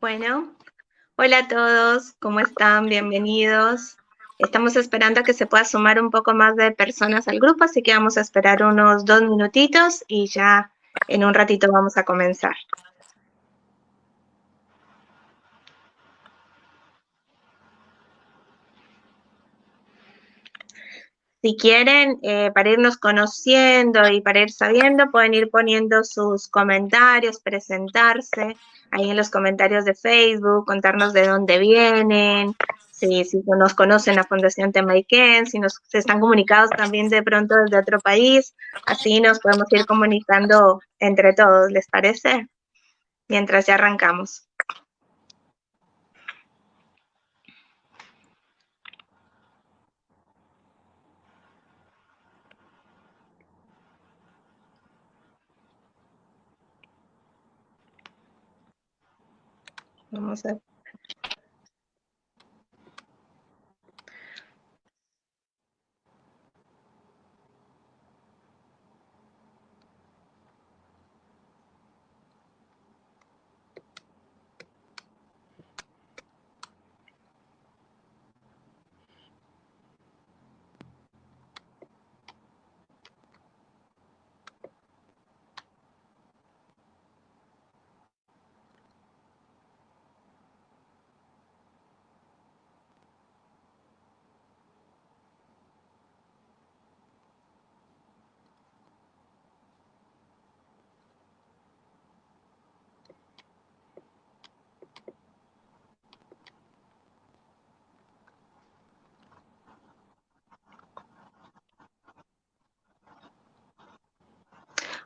Bueno, hola a todos, ¿cómo están? Bienvenidos. Estamos esperando a que se pueda sumar un poco más de personas al grupo, así que vamos a esperar unos dos minutitos y ya en un ratito vamos a comenzar. Si quieren, eh, para irnos conociendo y para ir sabiendo, pueden ir poniendo sus comentarios, presentarse ahí en los comentarios de Facebook, contarnos de dónde vienen, si, si nos conocen la Fundación Temaiken, si nos están comunicados también de pronto desde otro país, así nos podemos ir comunicando entre todos, ¿les parece? Mientras ya arrancamos. Vamos a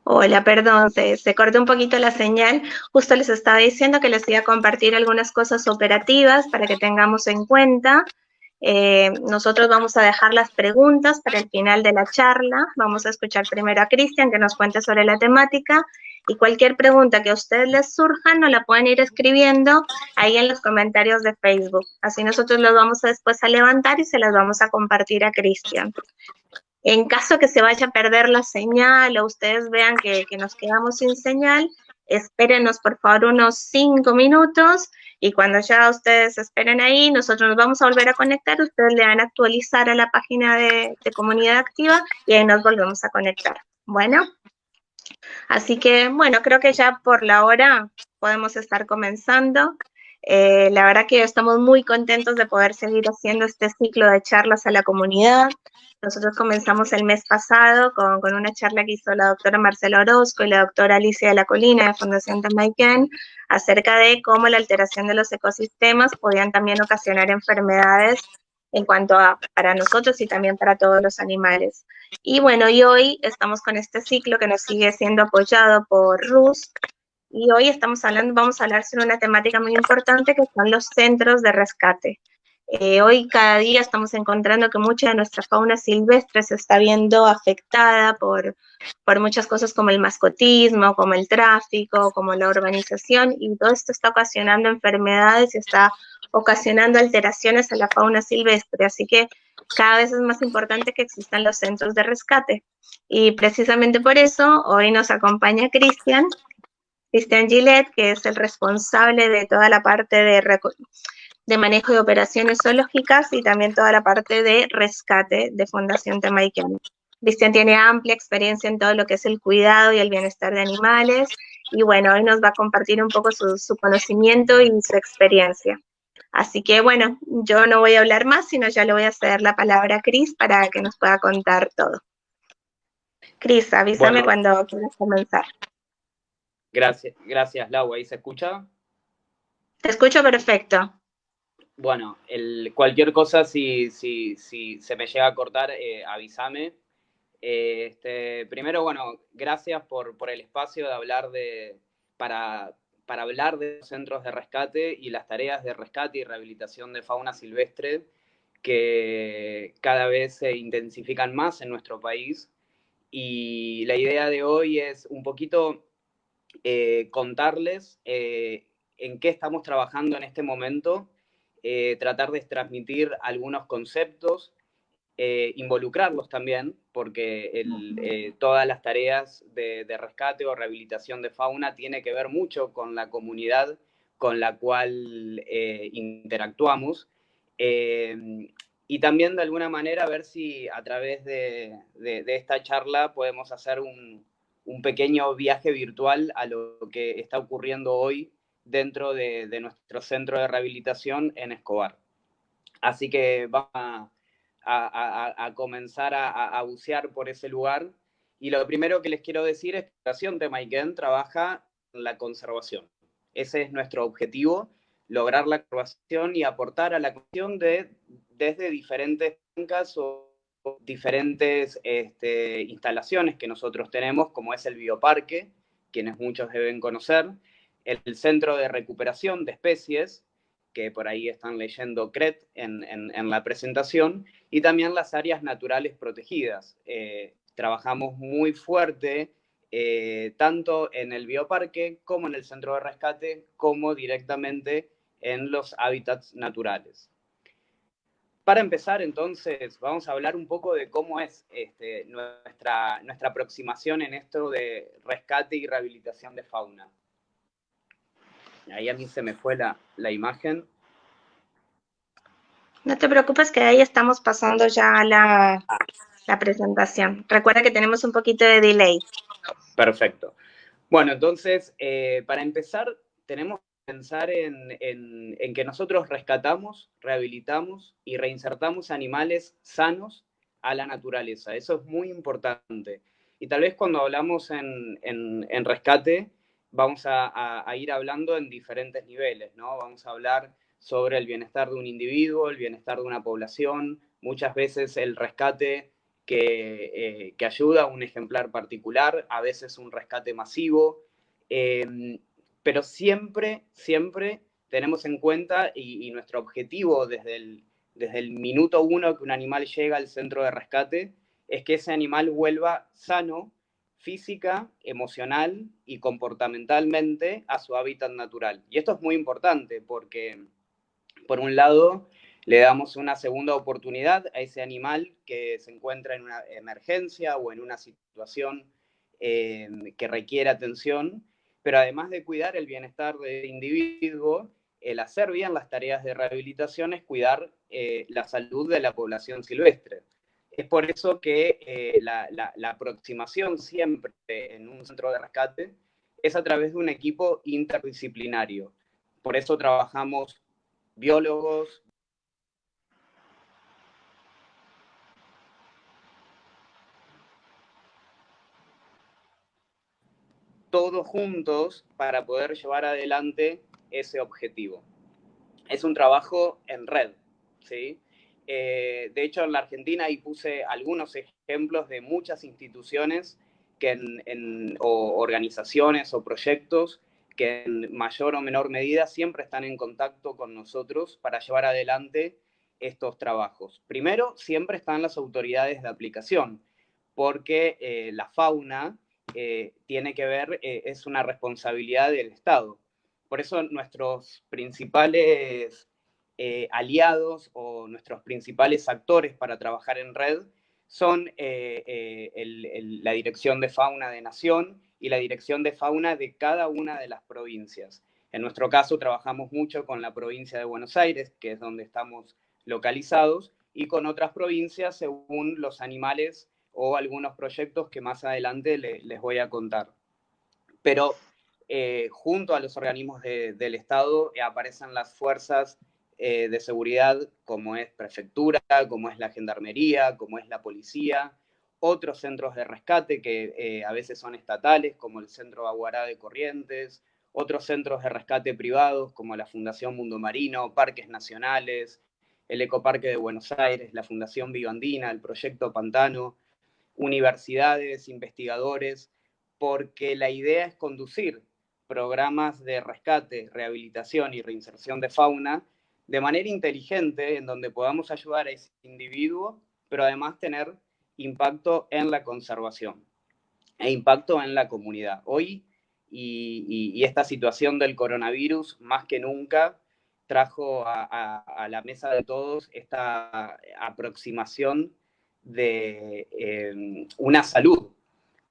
Hola, perdón, se, se, cortó un poquito la señal. Justo les estaba diciendo que les iba a compartir algunas cosas operativas para que tengamos en cuenta. Eh, nosotros vamos a dejar las preguntas para el final de la charla. Vamos a escuchar primero a Cristian que nos cuente sobre la temática y cualquier pregunta que a ustedes les surja nos la pueden ir escribiendo ahí en los comentarios de Facebook. Así nosotros los vamos a después a levantar y se las vamos a compartir a Cristian. En caso que se vaya a perder la señal o ustedes vean que, nos quedamos sin señal, espérenos por favor unos cinco minutos y cuando ya ustedes esperen ahí, nosotros nos vamos a volver a conectar, ustedes le van a actualizar a la página de, de comunidad activa y ahí nos volvemos a conectar. Bueno, así que bueno, creo que ya por la hora podemos estar comenzando. Eh, la verdad que estamos muy contentos de poder seguir haciendo este ciclo de charlas a la comunidad. Nosotros comenzamos el mes pasado con, una charla que hizo la doctora Marcela Orozco y la doctora Alicia de la Colina de Fundación Tamaiken acerca de cómo la alteración de los ecosistemas podían también ocasionar enfermedades en cuanto a para nosotros y también para todos los animales. Y bueno, y hoy estamos con este ciclo que nos sigue siendo apoyado por RUS, y hoy estamos hablando, vamos a hablar sobre una temática muy importante que son los centros de rescate. Eh, hoy cada día estamos encontrando que mucha de nuestra fauna silvestre se está viendo afectada por, por muchas cosas como el mascotismo, como el tráfico, como la urbanización, y todo esto está ocasionando enfermedades y está ocasionando alteraciones a la fauna silvestre. Así que cada vez es más importante que existan los centros de rescate. Y precisamente por eso hoy nos acompaña Cristian, Cristian Gillette, que es el responsable de toda la parte de de manejo de operaciones zoológicas y también toda la parte de rescate de Fundación Temaiken. Cristian tiene amplia experiencia en todo lo que es el cuidado y el bienestar de animales y bueno, hoy nos va a compartir un poco su, conocimiento y su experiencia. Así que bueno, yo no voy a hablar más, sino ya le voy a ceder la palabra a Cris para que nos pueda contar todo. Cris, avísame cuando quieras comenzar. Gracias, gracias Lau, ¿ahí se escucha? Te escucho perfecto. Bueno, el, cualquier cosa, si, si, si, se me llega a cortar, eh, avísame. Eh, este, primero, bueno, gracias por, por, el espacio de hablar de, para, para hablar de los centros de rescate y las tareas de rescate y rehabilitación de fauna silvestre que cada vez se intensifican más en nuestro país. Y la idea de hoy es un poquito eh, contarles en qué estamos trabajando en este momento eh, tratar de transmitir algunos conceptos, eh, involucrarlos también, porque eh, todas las tareas de, rescate o rehabilitación de fauna tiene que ver mucho con la comunidad, con la cual eh, interactuamos. Eh, y también de alguna manera ver si a través de, esta charla podemos hacer un, pequeño viaje virtual a lo que está ocurriendo hoy dentro de, nuestro centro de rehabilitación en Escobar. Así que vamos a, comenzar a, bucear por ese lugar. Y lo primero que les quiero decir es que la Fundación Temaiken trabaja en la conservación. Ese es nuestro objetivo, lograr la conservación y aportar a la cuestión de desde diferentes bancas o diferentes este, instalaciones que nosotros tenemos, como es el bioparque, quienes muchos deben conocer, el Centro de Recuperación de Especies, que por ahí están leyendo CRET en, la presentación, y también las áreas naturales protegidas. Eh, trabajamos muy fuerte eh, tanto en el bioparque como en el centro de rescate, como directamente en los hábitats naturales. Para empezar, entonces, vamos a hablar un poco de cómo es este, nuestra, nuestra aproximación en esto de rescate y rehabilitación de fauna. Ahí a mí se me fue la, la imagen. No te preocupes que ahí estamos pasando ya la, ah. la presentación. Recuerda que tenemos un poquito de delay. Perfecto. Bueno, entonces, eh, para empezar, tenemos pensar en, que nosotros rescatamos, rehabilitamos y reinsertamos animales sanos a la naturaleza. Eso es muy importante. Y tal vez cuando hablamos en, rescate, vamos a, ir hablando en diferentes niveles, ¿no? Vamos a hablar sobre el bienestar de un individuo, el bienestar de una población, muchas veces el rescate que, eh, ayuda a un ejemplar particular, a veces un rescate masivo. Eh, pero siempre, siempre tenemos en cuenta y, nuestro objetivo desde el, desde el minuto uno que un animal llega al centro de rescate es que ese animal vuelva sano física, emocional y comportamentalmente a su hábitat natural. Y esto es muy importante porque, por un lado, le damos una segunda oportunidad a ese animal que se encuentra en una emergencia o en una situación eh, que requiere atención pero además de cuidar el bienestar del individuo, el hacer bien las tareas de rehabilitación es cuidar eh, la salud de la población silvestre. Es por eso que eh, la, aproximación siempre en un centro de rescate es a través de un equipo interdisciplinario. Por eso trabajamos biólogos, todos juntos para poder llevar adelante ese objetivo. Es un trabajo en red, ¿sí? Eh, de hecho, en la Argentina ahí puse algunos ejemplos de muchas instituciones que en, o organizaciones o proyectos que en mayor o menor medida siempre están en contacto con nosotros para llevar adelante estos trabajos. Primero, siempre están las autoridades de aplicación, porque eh, la fauna eh, tiene que ver, eh, es una responsabilidad del Estado. Por eso nuestros principales eh, aliados o nuestros principales actores para trabajar en red son la Dirección de Fauna de Nación y la Dirección de Fauna de cada una de las provincias. En nuestro caso trabajamos mucho con la provincia de Buenos Aires, que es donde estamos localizados, y con otras provincias según los animales o algunos proyectos que más adelante les voy a contar. Pero eh, junto a los organismos del Estado eh, aparecen las fuerzas eh, de seguridad como es prefectura, como es la gendarmería, como es la policía, otros centros de rescate que a veces son estatales, como el Centro Aguará de Corrientes, otros centros de rescate privados, como la Fundación Mundo Marino, parques nacionales, el Ecoparque de Buenos Aires, la Fundación Vivandina, el Proyecto Pantano, universidades, investigadores, porque la idea es conducir programas de rescate, rehabilitación y reinserción de fauna de manera inteligente, en donde podamos ayudar a ese individuo, pero además tener impacto en la conservación e impacto en la comunidad. Hoy, y, esta situación del coronavirus, más que nunca, trajo a la mesa de todos esta aproximación de em, una salud,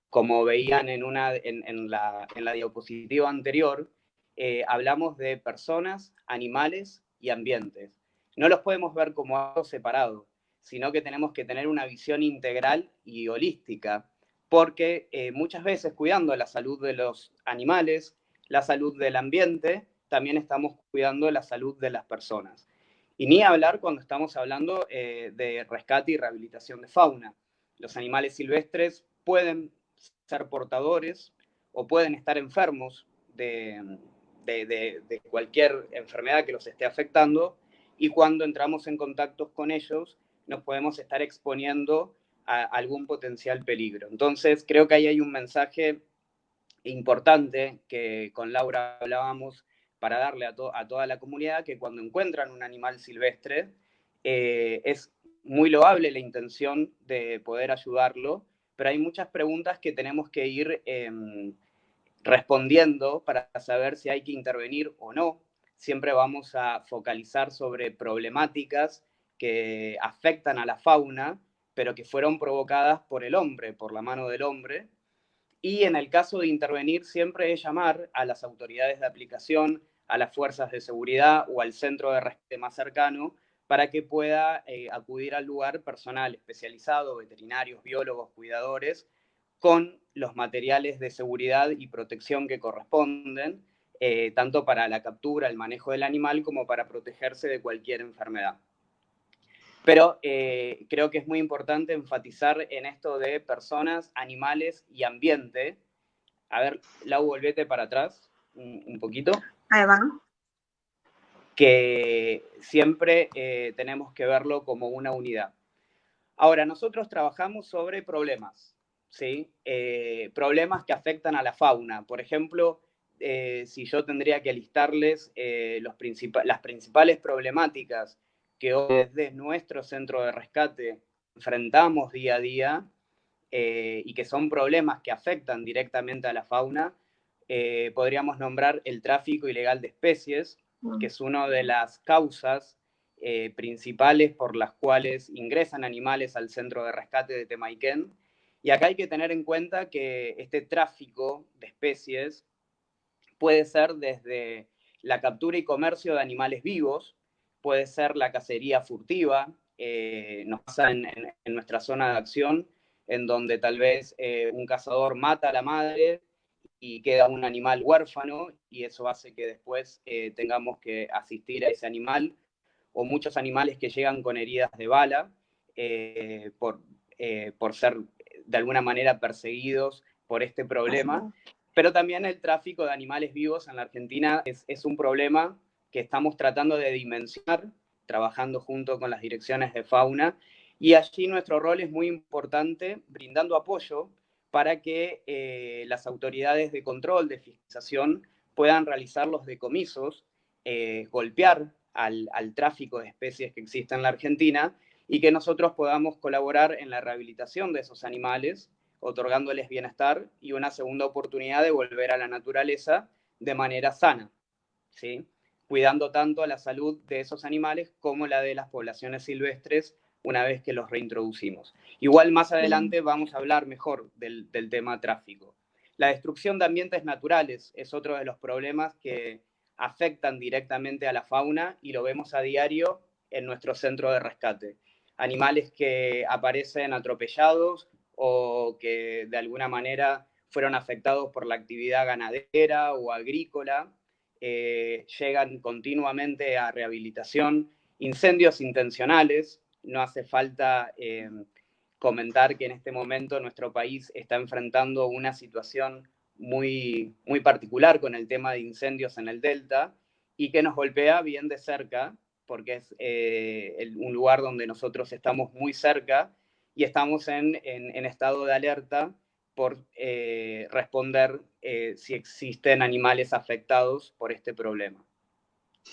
como veían en, una, en, la, en la diapositiva anterior, eh, hablamos de personas, animales y ambientes. No los podemos ver como algo separado, sino que tenemos que tener una visión integral y holística, porque eh, muchas veces cuidando la salud de los animales, la salud del ambiente, también estamos cuidando la salud de las personas. Y ni hablar cuando estamos hablando eh, de rescate y rehabilitación de fauna. Los animales silvestres pueden ser portadores o pueden estar enfermos de, de, cualquier enfermedad que los esté afectando y cuando entramos en contacto con ellos nos podemos estar exponiendo a algún potencial peligro. Entonces, creo que ahí hay un mensaje importante que con Laura hablábamos para darle a, toda la comunidad que cuando encuentran un animal silvestre eh, es muy loable la intención de poder ayudarlo, pero hay muchas preguntas que tenemos que ir em, respondiendo para saber si hay que intervenir o no. Siempre vamos a focalizar sobre problemáticas que afectan a la fauna, pero que fueron provocadas por el hombre, por la mano del hombre. Y en el caso de intervenir, siempre es llamar a las autoridades de aplicación, a las fuerzas de seguridad o al centro de rescate más cercano para que pueda eh, acudir al lugar personal especializado, veterinarios, biólogos, cuidadores, con los materiales de seguridad y protección que corresponden, eh, tanto para la captura, el manejo del animal, como para protegerse de cualquier enfermedad. Pero eh, creo que es muy importante enfatizar en esto de personas, animales y ambiente. A ver, Lau, volvete para atrás un, poquito. Ahí va. Que siempre eh, tenemos que verlo como una unidad. Ahora, nosotros trabajamos sobre problemas, ¿sí? Eh, problemas que afectan a la fauna. Por ejemplo, eh, si yo tendría que listarles los las principales problemáticas que hoy desde nuestro centro de rescate enfrentamos día a día y que son problemas que afectan directamente a la fauna, eh, podríamos nombrar el tráfico ilegal de especies, mm. que es una de las causas eh, principales por las cuales ingresan animales al centro de rescate de Temaiken. Y acá hay que tener en cuenta que este tráfico de especies puede ser desde la captura y comercio de animales vivos, puede ser la cacería furtiva, eh, nos pasa en, nuestra zona de acción, en donde tal vez un cazador mata a la madre y queda un animal huérfano y eso hace que después eh, tengamos que asistir a ese animal o muchos animales que llegan con heridas de bala eh, por, eh, por ser de alguna manera perseguidos por este problema. Pero también el tráfico de animales vivos en la Argentina es, es un problema que estamos tratando de dimensionar, trabajando junto con las direcciones de fauna, y allí nuestro rol es muy importante, brindando apoyo para que eh, las autoridades de control, de fiscalización, puedan realizar los decomisos, eh, golpear al, tráfico de especies que existe en la Argentina y que nosotros podamos colaborar en la rehabilitación de esos animales, otorgándoles bienestar y una segunda oportunidad de volver a la naturaleza de manera sana, ¿sí? cuidando tanto la salud de esos animales como la de las poblaciones silvestres una vez que los reintroducimos. Igual más adelante vamos a hablar mejor del, tema tráfico. La destrucción de ambientes naturales es otro de los problemas que afectan directamente a la fauna y lo vemos a diario en nuestro centro de rescate. Animales que aparecen atropellados o que de alguna manera fueron afectados por la actividad ganadera o agrícola, eh, llegan continuamente a rehabilitación, incendios intencionales, no hace falta eh, comentar que en este momento nuestro país está enfrentando una situación muy, muy particular con el tema de incendios en el Delta y que nos golpea bien de cerca, porque es eh, un lugar donde nosotros estamos muy cerca y estamos en, estado de alerta por eh, responder si existen animales afectados por este problema.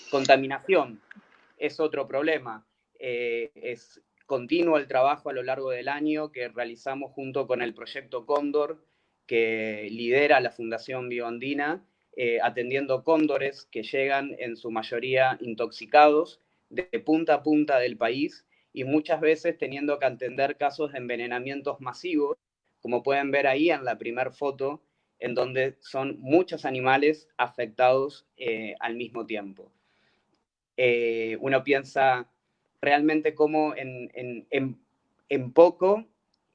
Contaminación es otro problema. Eh, es continuo el trabajo a lo largo del año que realizamos junto con el proyecto Cóndor, que lidera la Fundación Bioandina, eh, atendiendo cóndores que llegan en su mayoría intoxicados de punta a punta del país y muchas veces teniendo que atender casos de envenenamientos masivos, como pueden ver ahí en la primera foto, en donde son muchos animales afectados eh, al mismo tiempo. Uno piensa realmente cómo en, poco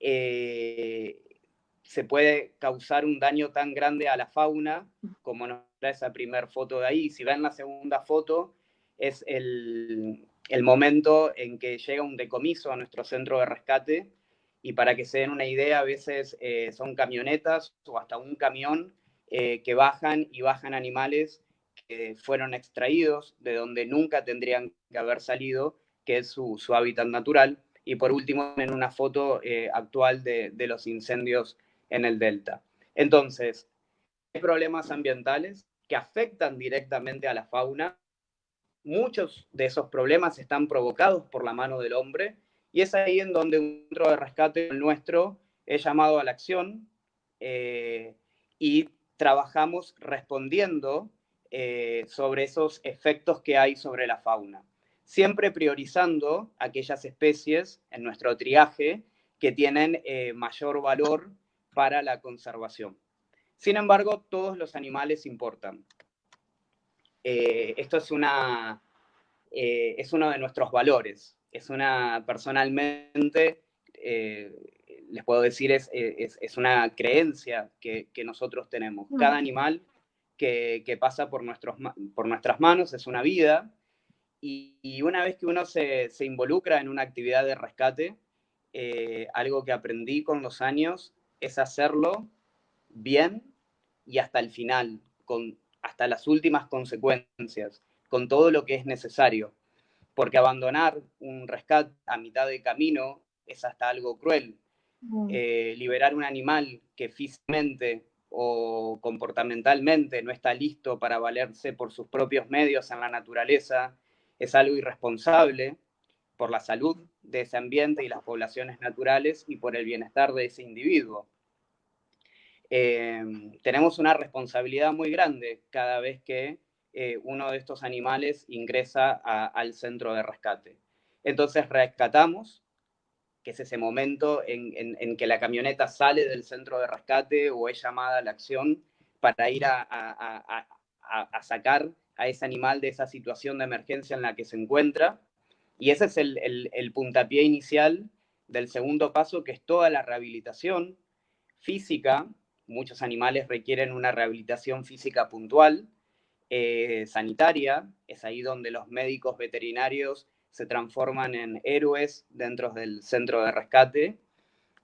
eh, se puede causar un daño tan grande a la fauna como nos da esa primera foto de ahí. Si ven la segunda foto, es el, momento en que llega un decomiso a nuestro centro de rescate y para que se den una idea, a veces eh, son camionetas o hasta un camión eh, que bajan y bajan animales que fueron extraídos de donde nunca tendrían que haber salido, que es su, hábitat natural. Y por último, en una foto eh, actual de, de los incendios en el delta. Entonces, hay problemas ambientales que afectan directamente a la fauna. Muchos de esos problemas están provocados por la mano del hombre y es ahí en donde un centro de rescate nuestro es llamado a la acción eh, y trabajamos respondiendo eh, sobre esos efectos que hay sobre la fauna, siempre priorizando aquellas especies en nuestro triaje que tienen eh, mayor valor para la conservación. Sin embargo, todos los animales importan. esto es, una, es uno de nuestros valores es una, personalmente, eh, les puedo decir, es, es, una creencia que, nosotros tenemos. Mm. Cada animal que, pasa por, nuestros, por nuestras manos es una vida, y, una vez que uno se, involucra en una actividad de rescate, eh, algo que aprendí con los años es hacerlo bien y hasta el final, con, hasta las últimas consecuencias, con todo lo que es necesario porque abandonar un rescate a mitad de camino es hasta algo cruel. Eh, liberar un animal que físicamente o comportamentalmente no está listo para valerse por sus propios medios en la naturaleza es algo irresponsable por la salud de ese ambiente y las poblaciones naturales y por el bienestar de ese individuo. Eh, tenemos una responsabilidad muy grande cada vez que eh, uno de estos animales ingresa al centro de rescate. Entonces rescatamos, que es ese momento en, que la camioneta sale del centro de rescate o es llamada a la acción para ir a, sacar a ese animal de esa situación de emergencia en la que se encuentra. Y ese es el, puntapié inicial del segundo paso, que es toda la rehabilitación física. Muchos animales requieren una rehabilitación física puntual, eh, sanitaria, es ahí donde los médicos veterinarios se transforman en héroes dentro del centro de rescate.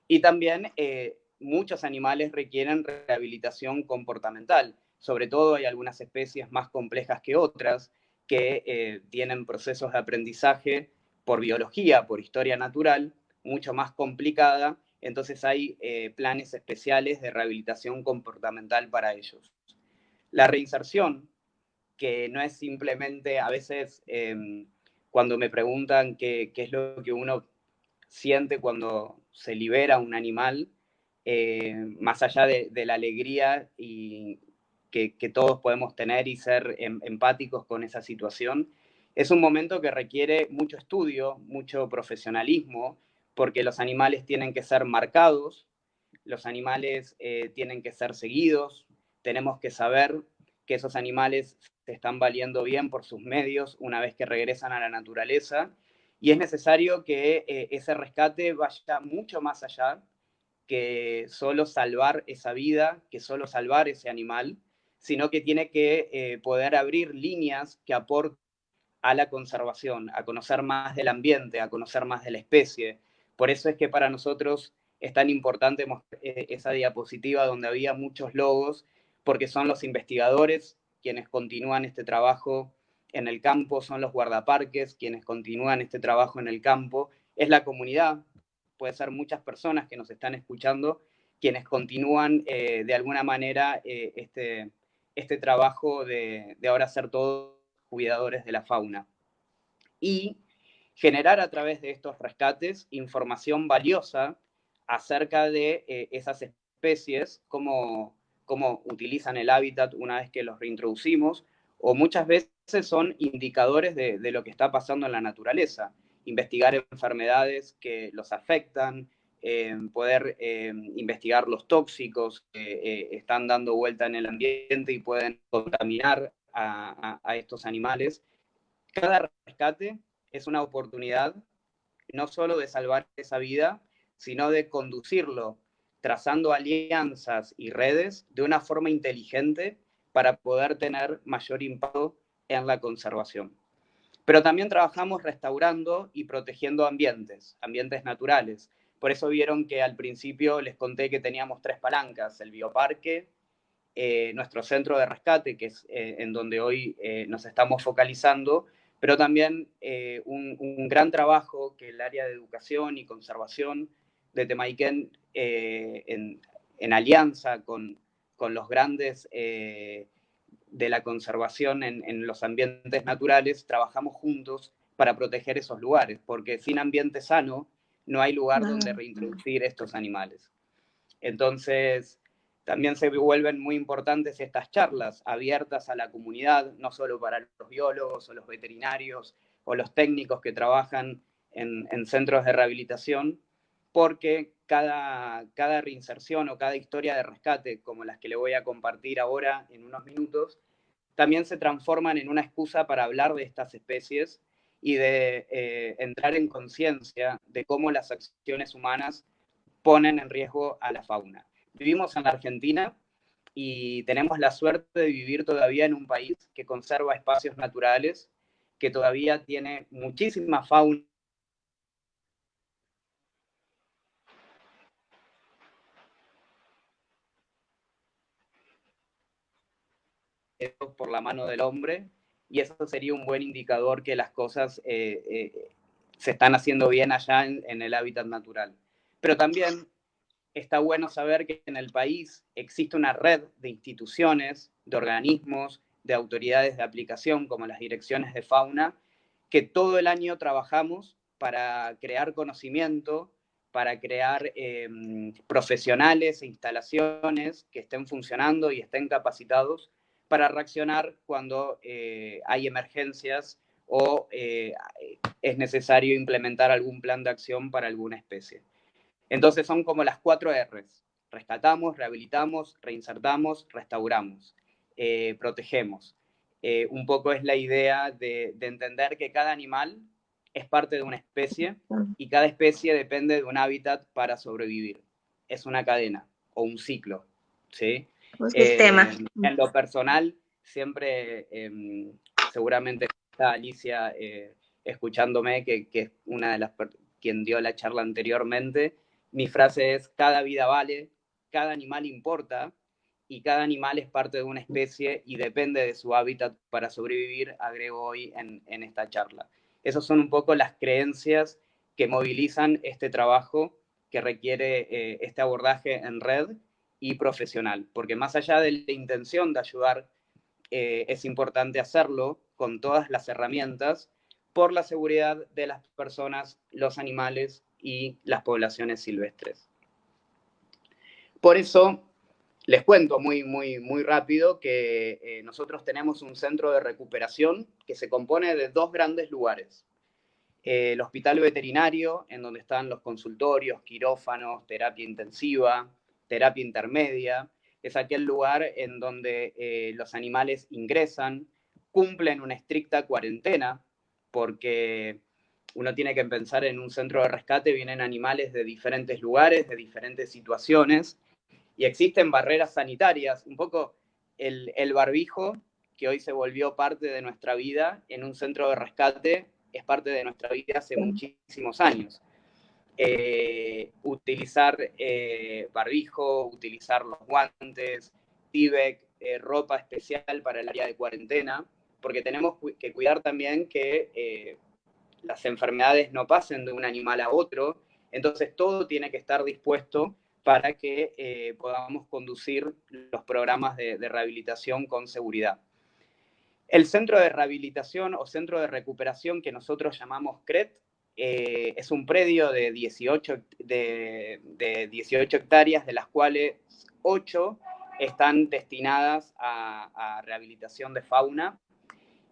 Y también eh, muchos animales requieren rehabilitación comportamental. Sobre todo hay algunas especies más complejas que otras que eh, tienen procesos de aprendizaje por biología, por historia natural, mucho más complicada. Entonces hay planes especiales de rehabilitación comportamental para ellos. La reinserción que no es simplemente, a veces em, cuando me preguntan qué, es lo que uno siente cuando se libera un animal, eh, más allá de, la alegría y que, todos podemos tener y ser em, empáticos con esa situación, es un momento que requiere mucho estudio, mucho profesionalismo, porque los animales tienen que ser marcados, los animales eh, tienen que ser seguidos, tenemos que saber que esos animales se están valiendo bien por sus medios una vez que regresan a la naturaleza. Y es necesario que eh, ese rescate vaya mucho más allá que solo salvar esa vida, que solo salvar ese animal, sino que tiene que eh, poder abrir líneas que aporten a la conservación, a conocer más del ambiente, a conocer más de la especie. Por eso es que para nosotros es tan importante eh, esa diapositiva donde había muchos logos, porque son los investigadores quienes continúan este trabajo en el campo, son los guardaparques quienes continúan este trabajo en el campo, es la comunidad, puede ser muchas personas que nos están escuchando, quienes continúan eh, de alguna manera eh, este, este trabajo de, ahora ser todos cuidadores de la fauna. Y generar a través de estos rescates información valiosa acerca de eh, esas especies, como cómo utilizan el hábitat una vez que los reintroducimos, o muchas veces son indicadores de, lo que está pasando en la naturaleza. Investigar enfermedades que los afectan, poder investigar los tóxicos que están dando vuelta en el ambiente y pueden contaminar a, a estos animales. Cada rescate es una oportunidad no solo de salvar esa vida, sino de conducirlo trazando alianzas y redes de una forma inteligente para poder tener mayor impacto en la conservación. Pero también trabajamos restaurando y protegiendo ambientes, ambientes naturales. Por eso vieron que al principio les conté que teníamos tres palancas, el bioparque, eh, nuestro centro de rescate, que es eh, en donde hoy eh, nos estamos focalizando, pero también un, gran trabajo que el área de educación y conservación de Temaiken en, en, alianza con, con los grandes de la conservación en, los ambientes naturales, trabajamos juntos para proteger esos lugares, porque sin ambiente sano no hay lugar donde reintroducir estos animales. Entonces, también se vuelven muy importantes estas charlas abiertas a la comunidad, no solo para los biólogos o los veterinarios o los técnicos que trabajan en, centros de rehabilitación, porque cada, cada reinserción o cada historia de rescate, como las que le voy a compartir ahora en unos minutos, también se transforman en una excusa para hablar de estas especies y de eh, entrar en conciencia de cómo las acciones humanas ponen en riesgo a la fauna. Vivimos en la Argentina y tenemos la suerte de vivir todavía en un país que conserva espacios naturales, que todavía tiene muchísima fauna por la mano del hombre y eso sería un buen indicador que las cosas eh, eh, se están haciendo bien allá en, el hábitat natural. Pero también está bueno saber que en el país existe una red de instituciones, de organismos, de autoridades de aplicación, como las direcciones de fauna, que todo el año trabajamos para crear conocimiento, para crear em, profesionales e instalaciones que estén funcionando y estén capacitados para reaccionar cuando eh, hay emergencias o eh, es necesario implementar algún plan de acción para alguna especie. Entonces son como las cuatro R's. Rescatamos, rehabilitamos, reinsertamos, restauramos, eh, protegemos. un poco es la idea de, de entender que cada animal es parte de una especie y cada especie depende de un hábitat para sobrevivir. Es una cadena o un ciclo. ¿sí? Un sistema. Eh, en lo personal, siempre, em, seguramente está Alicia eh, escuchándome, que, que, es una de las quien dio la charla anteriormente, mi frase es, cada vida vale, cada animal importa, y cada animal es parte de una especie y depende de su hábitat para sobrevivir, agrego hoy en, en esta charla. Esas son un poco las creencias que movilizan este trabajo que requiere eh, este abordaje en red y profesional, porque más allá de la intención de ayudar, eh, es importante hacerlo con todas las herramientas por la seguridad de las personas, los animales y las poblaciones silvestres. Por eso, les cuento muy, muy, muy rápido que eh, nosotros tenemos un centro de recuperación que se compone de dos grandes lugares. el hospital veterinario, en donde están los consultorios, quirófanos, terapia intensiva, terapia intermedia, es aquel lugar en donde eh, los animales ingresan, cumplen una estricta cuarentena, porque uno tiene que pensar en un centro de rescate, vienen animales de diferentes lugares, de diferentes situaciones, y existen barreras sanitarias, un poco el, el barbijo, que hoy se volvió parte de nuestra vida en un centro de rescate, es parte de nuestra vida hace muchísimos años. Eh, utilizar eh, barbijo, utilizar los guantes, Tibek, eh, ropa especial para el área de cuarentena, porque tenemos que cuidar también que las enfermedades no pasen de un animal a otro, entonces todo tiene que estar dispuesto para que podamos conducir los programas de, de rehabilitación con seguridad. El centro de rehabilitación o centro de recuperación que nosotros llamamos CRET eh, es un predio de 18, de, 18 hectáreas, de las cuales 8 están destinadas a, rehabilitación de fauna.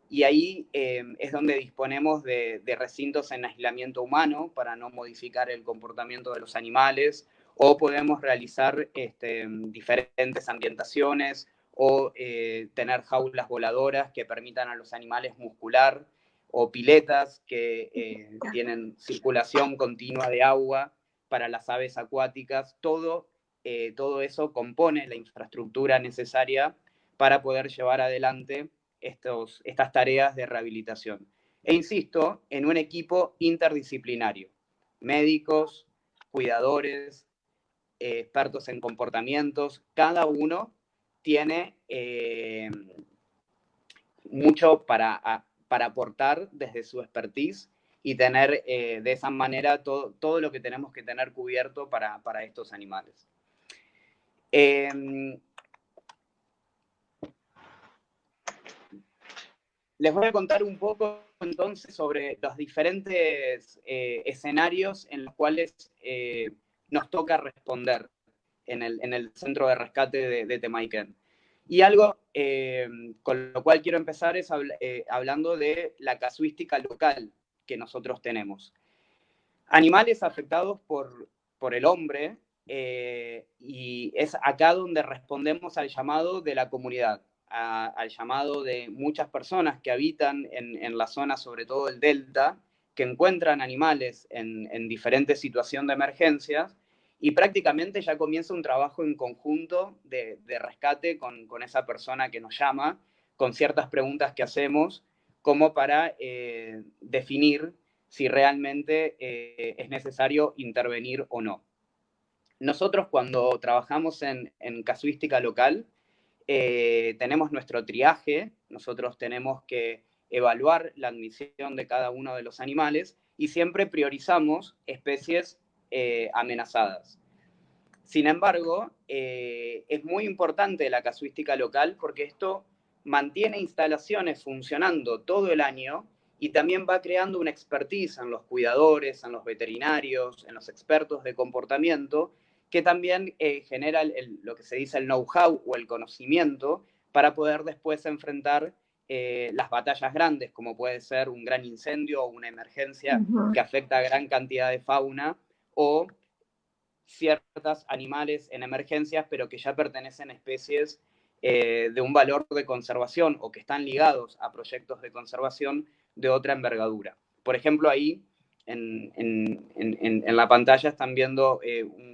Y ahí eh, es donde disponemos de, recintos en aislamiento humano para no modificar el comportamiento de los animales, o podemos realizar este, diferentes ambientaciones o eh, tener jaulas voladoras que permitan a los animales muscular o piletas que eh, tienen circulación continua de agua para las aves acuáticas. Todo, todo eso compone la infraestructura necesaria para poder llevar adelante estos, estas tareas de rehabilitación. E insisto, en un equipo interdisciplinario, médicos, cuidadores, eh, expertos en comportamientos, cada uno tiene eh, mucho para, para, aportar desde su expertise y tener eh, de esa manera todo, todo, lo que tenemos que tener cubierto para, para estos animales. Les voy a contar un poco entonces sobre los diferentes eh, escenarios en los cuales eh, nos toca responder en el, centro de rescate de, de Temaiken. Y algo eh, con lo cual quiero empezar es hablando de la casuística local que nosotros tenemos. Animales afectados por, por el hombre, y es acá donde respondemos al llamado de la comunidad al llamado de muchas personas que habitan en, la zona, sobre todo el delta, que encuentran animales en, diferentes situaciones de emergencias y prácticamente ya comienza un trabajo en conjunto de, rescate con, esa persona que nos llama, con ciertas preguntas que hacemos, como para eh, definir si realmente eh, es necesario intervenir o no. Nosotros cuando trabajamos en casuística local, eh, tenemos nuestro triaje, nosotros tenemos que evaluar la admisión de cada uno de los animales y siempre priorizamos especies eh, amenazadas. Sin embargo, eh, es muy importante la casuística local porque esto mantiene instalaciones funcionando todo el año y también va creando una expertise en los cuidadores, en los veterinarios, en los expertos de comportamiento que también eh, genera lo que se dice el know-how o el conocimiento para poder después enfrentar eh, las batallas grandes, como puede ser un gran incendio o una emergencia que afecta a gran cantidad de fauna, o ciertos animales en emergencias, pero que ya pertenecen a especies eh, de un valor de conservación o que están ligados a proyectos de conservación de otra envergadura. Por ejemplo, ahí en, en la pantalla están viendo un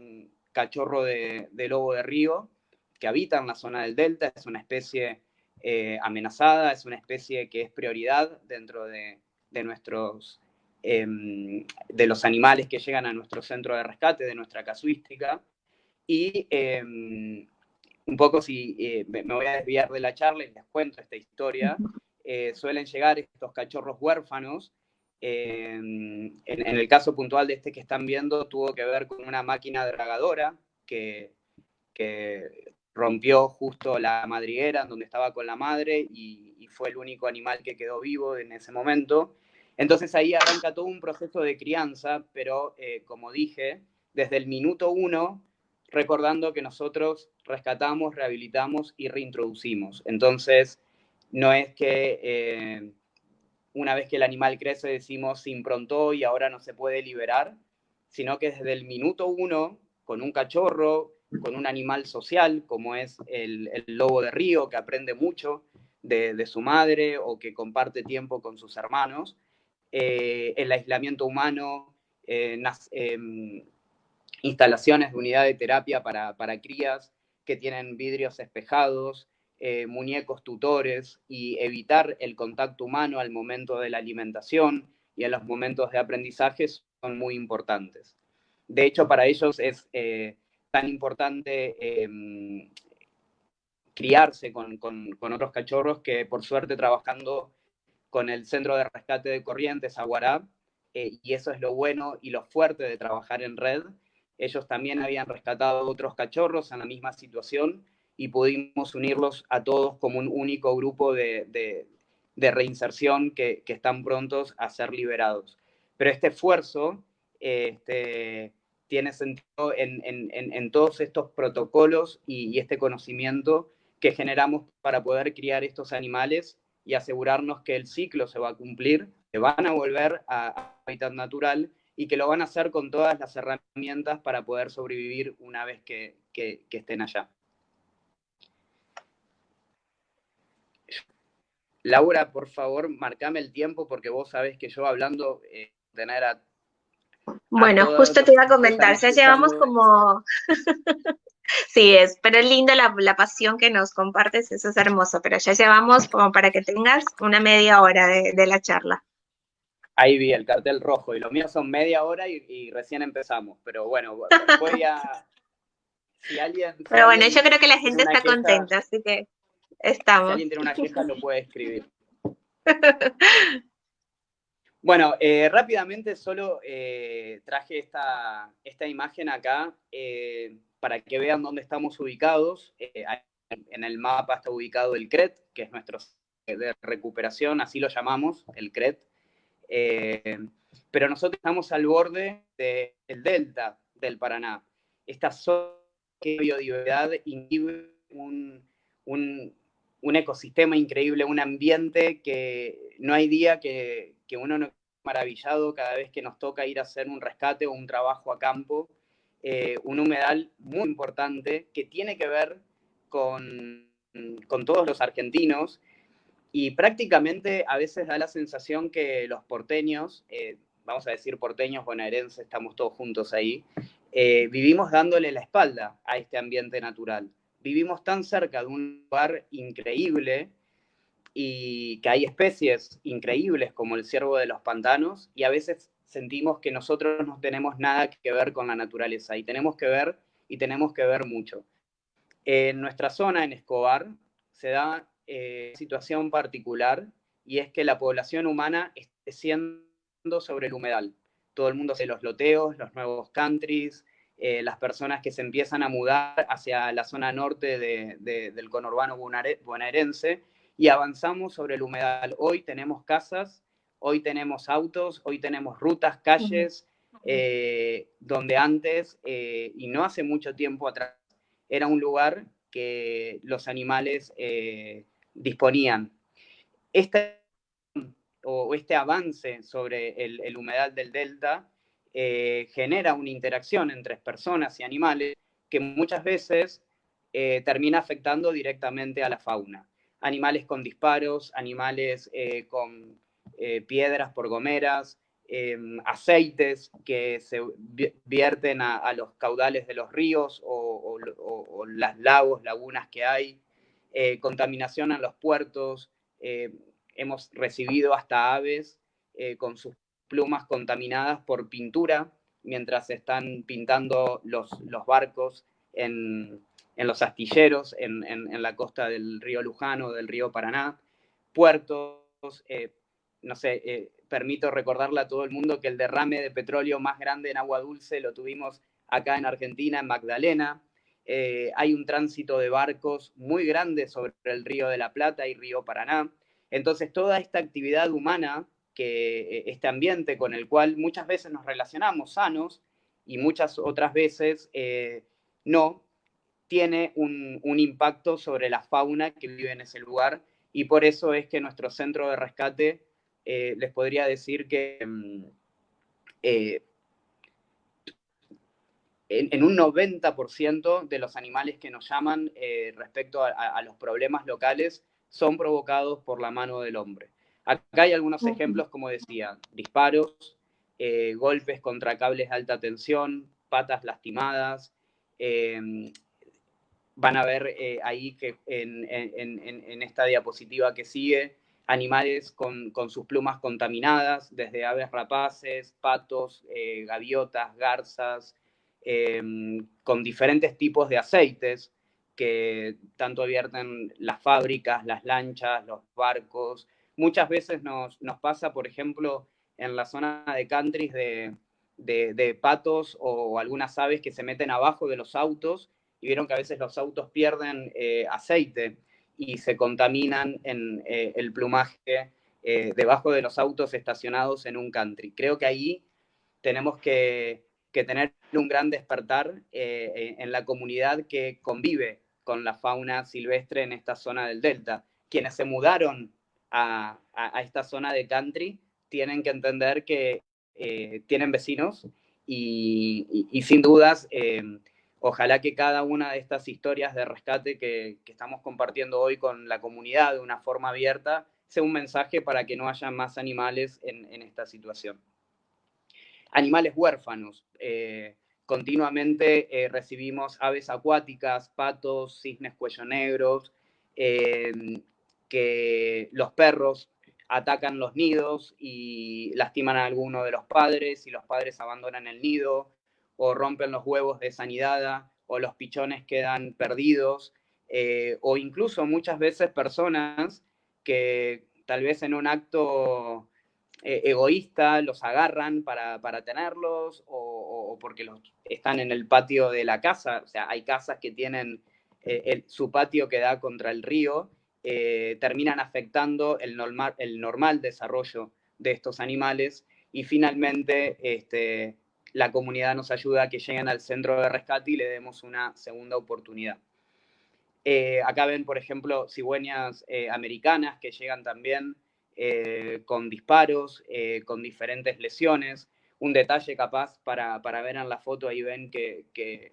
cachorro de, lobo de río que habita en la zona del delta, es una especie eh, amenazada, es una especie que es prioridad dentro de, nuestros, em, de los animales que llegan a nuestro centro de rescate, de nuestra casuística. Y em, un poco si eh, me voy a desviar de la charla y les cuento esta historia, eh, suelen llegar estos cachorros huérfanos en, el caso puntual de este que están viendo, tuvo que ver con una máquina dragadora que, que rompió justo la madriguera donde estaba con la madre y, fue el único animal que quedó vivo en ese momento. Entonces ahí arranca todo un proceso de crianza, pero eh, como dije, desde el minuto uno, recordando que nosotros rescatamos, rehabilitamos y reintroducimos. Entonces, no es que eh, una vez que el animal crece decimos se improntó y ahora no se puede liberar, sino que desde el minuto uno, con un cachorro, con un animal social, como es el, lobo de río, que aprende mucho de, su madre o que comparte tiempo con sus hermanos, eh, el aislamiento humano, eh, em, instalaciones de unidad de terapia para, para crías que tienen vidrios espejados, eh, muñecos tutores y evitar el contacto humano al momento de la alimentación y en los momentos de aprendizaje son muy importantes. De hecho, para ellos es eh, tan importante em, criarse con, otros cachorros que por suerte trabajando con el Centro de Rescate de Corrientes, Aguará, eh, y eso es lo bueno y lo fuerte de trabajar en red, ellos también habían rescatado otros cachorros en la misma situación y pudimos unirlos a todos como un único grupo de, reinserción que, están prontos a ser liberados. Pero este esfuerzo este, tiene sentido en, todos estos protocolos y, este conocimiento que generamos para poder criar estos animales y asegurarnos que el ciclo se va a cumplir, que van a volver a hábitat natural y que lo van a hacer con todas las herramientas para poder sobrevivir una vez que, estén allá. Laura, por favor, marcame el tiempo porque vos sabés que yo hablando eh, tener a... Bueno, justo te iba a comentar, ya llevamos como... sí, es, pero es lindo la, pasión que nos compartes, eso es hermoso, pero ya llevamos como para que tengas una media hora de la charla. Ahí vi el cartel rojo y los míos son media hora y, recién empezamos. Pero bueno, voy a... Si alguien, Pero bueno, yo creo que la gente está contenta, así que estamos. Si alguien tiene una queja, lo puede escribir. Bueno, eh, rápidamente solo eh, traje esta, esta, imagen acá eh, para que vean dónde estamos ubicados. en el mapa está ubicado el CRET, que es nuestro de recuperación, así lo llamamos, el CRET. Eh, pero nosotros estamos al borde del delta del Paraná. Esta zona de biodiversidad inhibe un, un, ecosistema increíble, un ambiente que no hay día que, que uno no maravillado cada vez que nos toca ir a hacer un rescate o un trabajo a campo. Eh, un humedal muy importante que tiene que ver con, con todos los argentinos y prácticamente a veces da la sensación que los porteños, eh, vamos a decir porteños bonaerenses, estamos todos juntos ahí, eh, vivimos dándole la espalda a este ambiente natural. Vivimos tan cerca de un lugar increíble y que hay especies increíbles como el ciervo de los pantanos y a veces sentimos que nosotros no tenemos nada que ver con la naturaleza y tenemos que ver y tenemos que ver mucho. En nuestra zona, en Escobar, se da eh, situación particular y es que la población humana esté siendo sobre el humedal. Todo el mundo hace los loteos, los nuevos countries, eh, las personas que se empiezan a mudar hacia la zona norte del conurbano bonaerense y avanzamos sobre el humedal. Hoy tenemos casas, hoy tenemos autos, hoy tenemos rutas, calles, eh, donde antes, y no hace mucho tiempo atrás, era un lugar que los animales disponían. Este, o este avance sobre el, humedal del delta eh, genera una interacción entre personas y animales que muchas veces eh, termina afectando directamente a la fauna. Animales con disparos, animales eh, piedras por gomeras, em, aceites que se vierten a, los caudales de los ríos o, o, las lagos, lagunas que hay, eh, contaminación en los puertos, eh, hemos recibido hasta aves eh, con sus plumas contaminadas por pintura mientras están pintando los, los barcos en, los astilleros, en, la costa del río Lujano, del río Paraná, puertos, no sé, permito recordarle a todo el mundo que el derrame de petróleo más grande en agua dulce lo tuvimos acá en Argentina, en Magdalena, eh, hay un tránsito de barcos muy grande sobre el río de la Plata y río Paraná. Entonces, toda esta actividad humana, que eh, este ambiente con el cual muchas veces nos relacionamos sanos y muchas otras veces eh, no, tiene un, impacto sobre la fauna que vive en ese lugar y por eso es que nuestro centro de rescate les podría decir que mm, en, un 90% de los animales que nos llaman eh, respecto a, los problemas locales son provocados por la mano del hombre. Acá hay algunos ejemplos, como decía, disparos, eh, golpes contra cables de alta tensión, patas lastimadas. Van a ver eh, ahí que en, esta diapositiva que sigue, animales con, sus plumas contaminadas, desde aves rapaces, patos, gaviotas, garzas, Em, con diferentes tipos de aceites que tanto vierten las fábricas, las lanchas, los barcos. Muchas veces nos, pasa, por ejemplo, en la zona de countries de, patos o algunas aves que se meten abajo de los autos y vieron que a veces los autos pierden eh, aceite y se contaminan en eh, el plumaje eh, debajo de los autos estacionados en un country. Creo que ahí tenemos que que tener un gran despertar eh, en la comunidad que convive con la fauna silvestre en esta zona del delta. Quienes se mudaron a, esta zona de country tienen que entender que eh, tienen vecinos y, sin dudas, eh, ojalá que cada una de estas historias de rescate que, estamos compartiendo hoy con la comunidad de una forma abierta sea un mensaje para que no haya más animales en, esta situación. Animales huérfanos. Eh, continuamente recibimos aves acuáticas, patos, cisnes cuello negros, que los perros atacan los nidos y lastiman a alguno de los padres y los padres abandonan el nido o rompen los huevos de sanidad o los pichones quedan perdidos eh, o incluso muchas veces personas que tal vez en un acto eh, egoísta los agarran para, tenerlos o, porque los, están en el patio de la casa, o sea, hay casas que tienen eh, su patio que da contra el río terminan afectando el normal, el normal desarrollo de estos animales. Y finalmente este, la comunidad nos ayuda a que lleguen al centro de rescate y le demos una segunda oportunidad. Eh, acá ven, por ejemplo, cigüeñas eh, americanas que llegan también con disparos, con diferentes lesiones. Un detalle capaz para, para, ver en la foto, ahí ven que,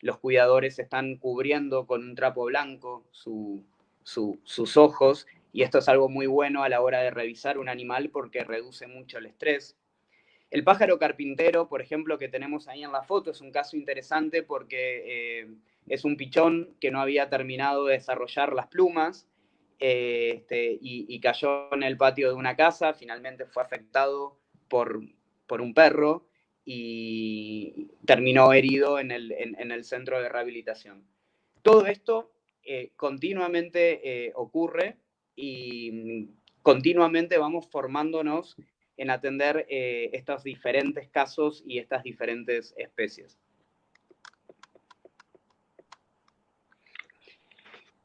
los cuidadores están cubriendo con un trapo blanco su, sus ojos y esto es algo muy bueno a la hora de revisar un animal porque reduce mucho el estrés. El pájaro carpintero, por ejemplo, que tenemos ahí en la foto, es un caso interesante porque eh, es un pichón que no había terminado de desarrollar las plumas eh, este, y, cayó en el patio de una casa, finalmente fue afectado por, por un perro y terminó herido en el, en el centro de rehabilitación. Todo esto eh, continuamente ocurre y mm, continuamente vamos formándonos en atender eh, estos diferentes casos y estas diferentes especies.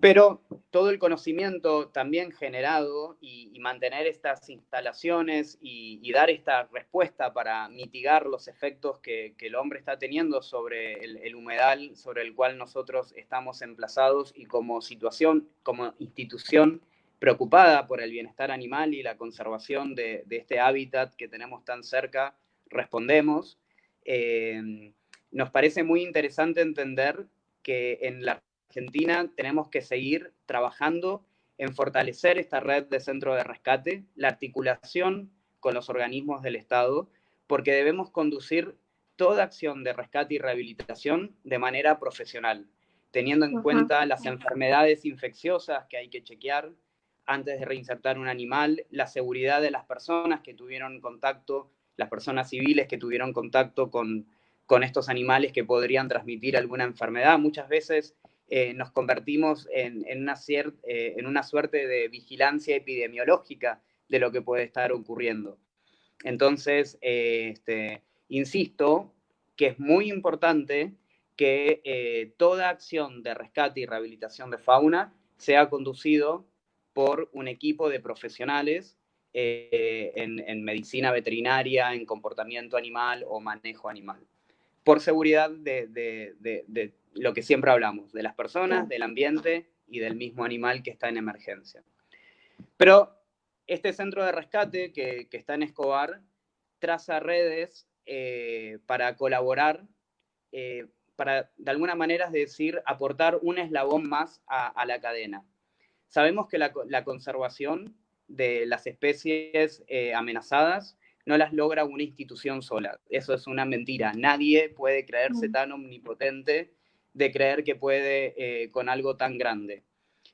Pero todo el conocimiento también generado y, mantener estas instalaciones y, dar esta respuesta para mitigar los efectos que, el hombre está teniendo sobre el, humedal sobre el cual nosotros estamos emplazados y como situación, como institución preocupada por el bienestar animal y la conservación de, este hábitat que tenemos tan cerca, respondemos. Eh, nos parece muy interesante entender que en la Argentina tenemos que seguir trabajando en fortalecer esta red de centro de rescate, la articulación con los organismos del Estado, porque debemos conducir toda acción de rescate y rehabilitación de manera profesional, teniendo en cuenta las enfermedades infecciosas que hay que chequear antes de reinsertar un animal, la seguridad de las personas que tuvieron contacto, las personas civiles que tuvieron contacto con, con estos animales que podrían transmitir alguna enfermedad. Muchas veces eh, nos convertimos en, una eh, en una suerte de vigilancia epidemiológica de lo que puede estar ocurriendo. Entonces, eh, este, insisto que es muy importante que toda acción de rescate y rehabilitación de fauna sea conducido por un equipo de profesionales en, medicina veterinaria, en comportamiento animal o manejo animal, por seguridad de, de lo que siempre hablamos, de las personas, del ambiente y del mismo animal que está en emergencia. Pero este centro de rescate que, está en Escobar traza redes eh, para colaborar, eh, para de alguna manera es decir, aportar un eslabón más a, la cadena. Sabemos que la, conservación de las especies eh, amenazadas no las logra una institución sola. Eso es una mentira. Nadie puede creerse tan omnipotente de creer que puede eh, con algo tan grande.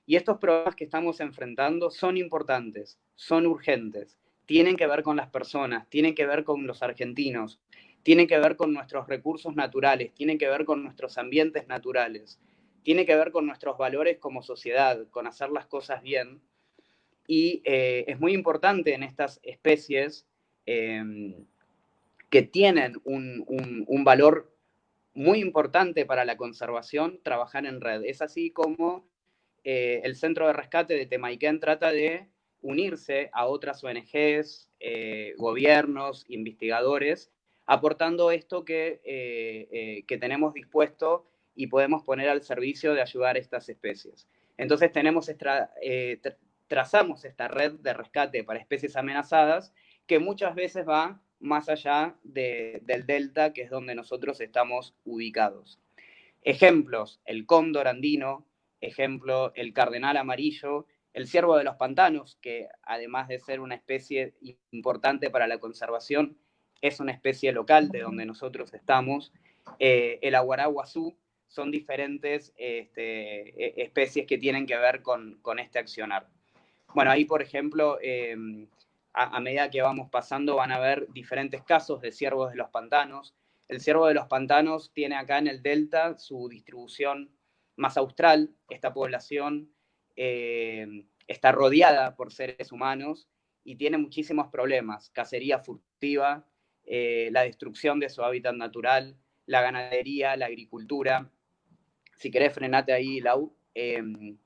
Y estos problemas que estamos enfrentando son importantes, son urgentes, tienen que ver con las personas, tienen que ver con los argentinos, tienen que ver con nuestros recursos naturales, tienen que ver con nuestros ambientes naturales, tiene que ver con nuestros valores como sociedad, con hacer las cosas bien. Y eh, es muy importante en estas especies em, que tienen un, valor muy importante para la conservación trabajar en red. Es así como eh, el Centro de Rescate de Temaiken trata de unirse a otras ONGs, eh, gobiernos, investigadores, aportando esto que, que tenemos dispuesto y podemos poner al servicio de ayudar a estas especies. Entonces tenemos trazamos esta red de rescate para especies amenazadas que muchas veces va más allá del delta, que es donde nosotros estamos ubicados. Ejemplos, el cóndor andino, ejemplo, el cardenal amarillo, el ciervo de los pantanos, que además de ser una especie importante para la conservación, es una especie local de donde nosotros estamos, eh, el aguaraguazú, son diferentes este, e, especies que tienen que ver con, este accionar. Bueno, ahí, por ejemplo, em, a, medida que vamos pasando van a haber diferentes casos de ciervos de los pantanos. El ciervo de los pantanos tiene acá en el delta su distribución más austral. Esta población em, está rodeada por seres humanos y tiene muchísimos problemas. Cacería furtiva, eh, la destrucción de su hábitat natural, la ganadería, la agricultura. Si querés, frenate ahí, Lau. Em,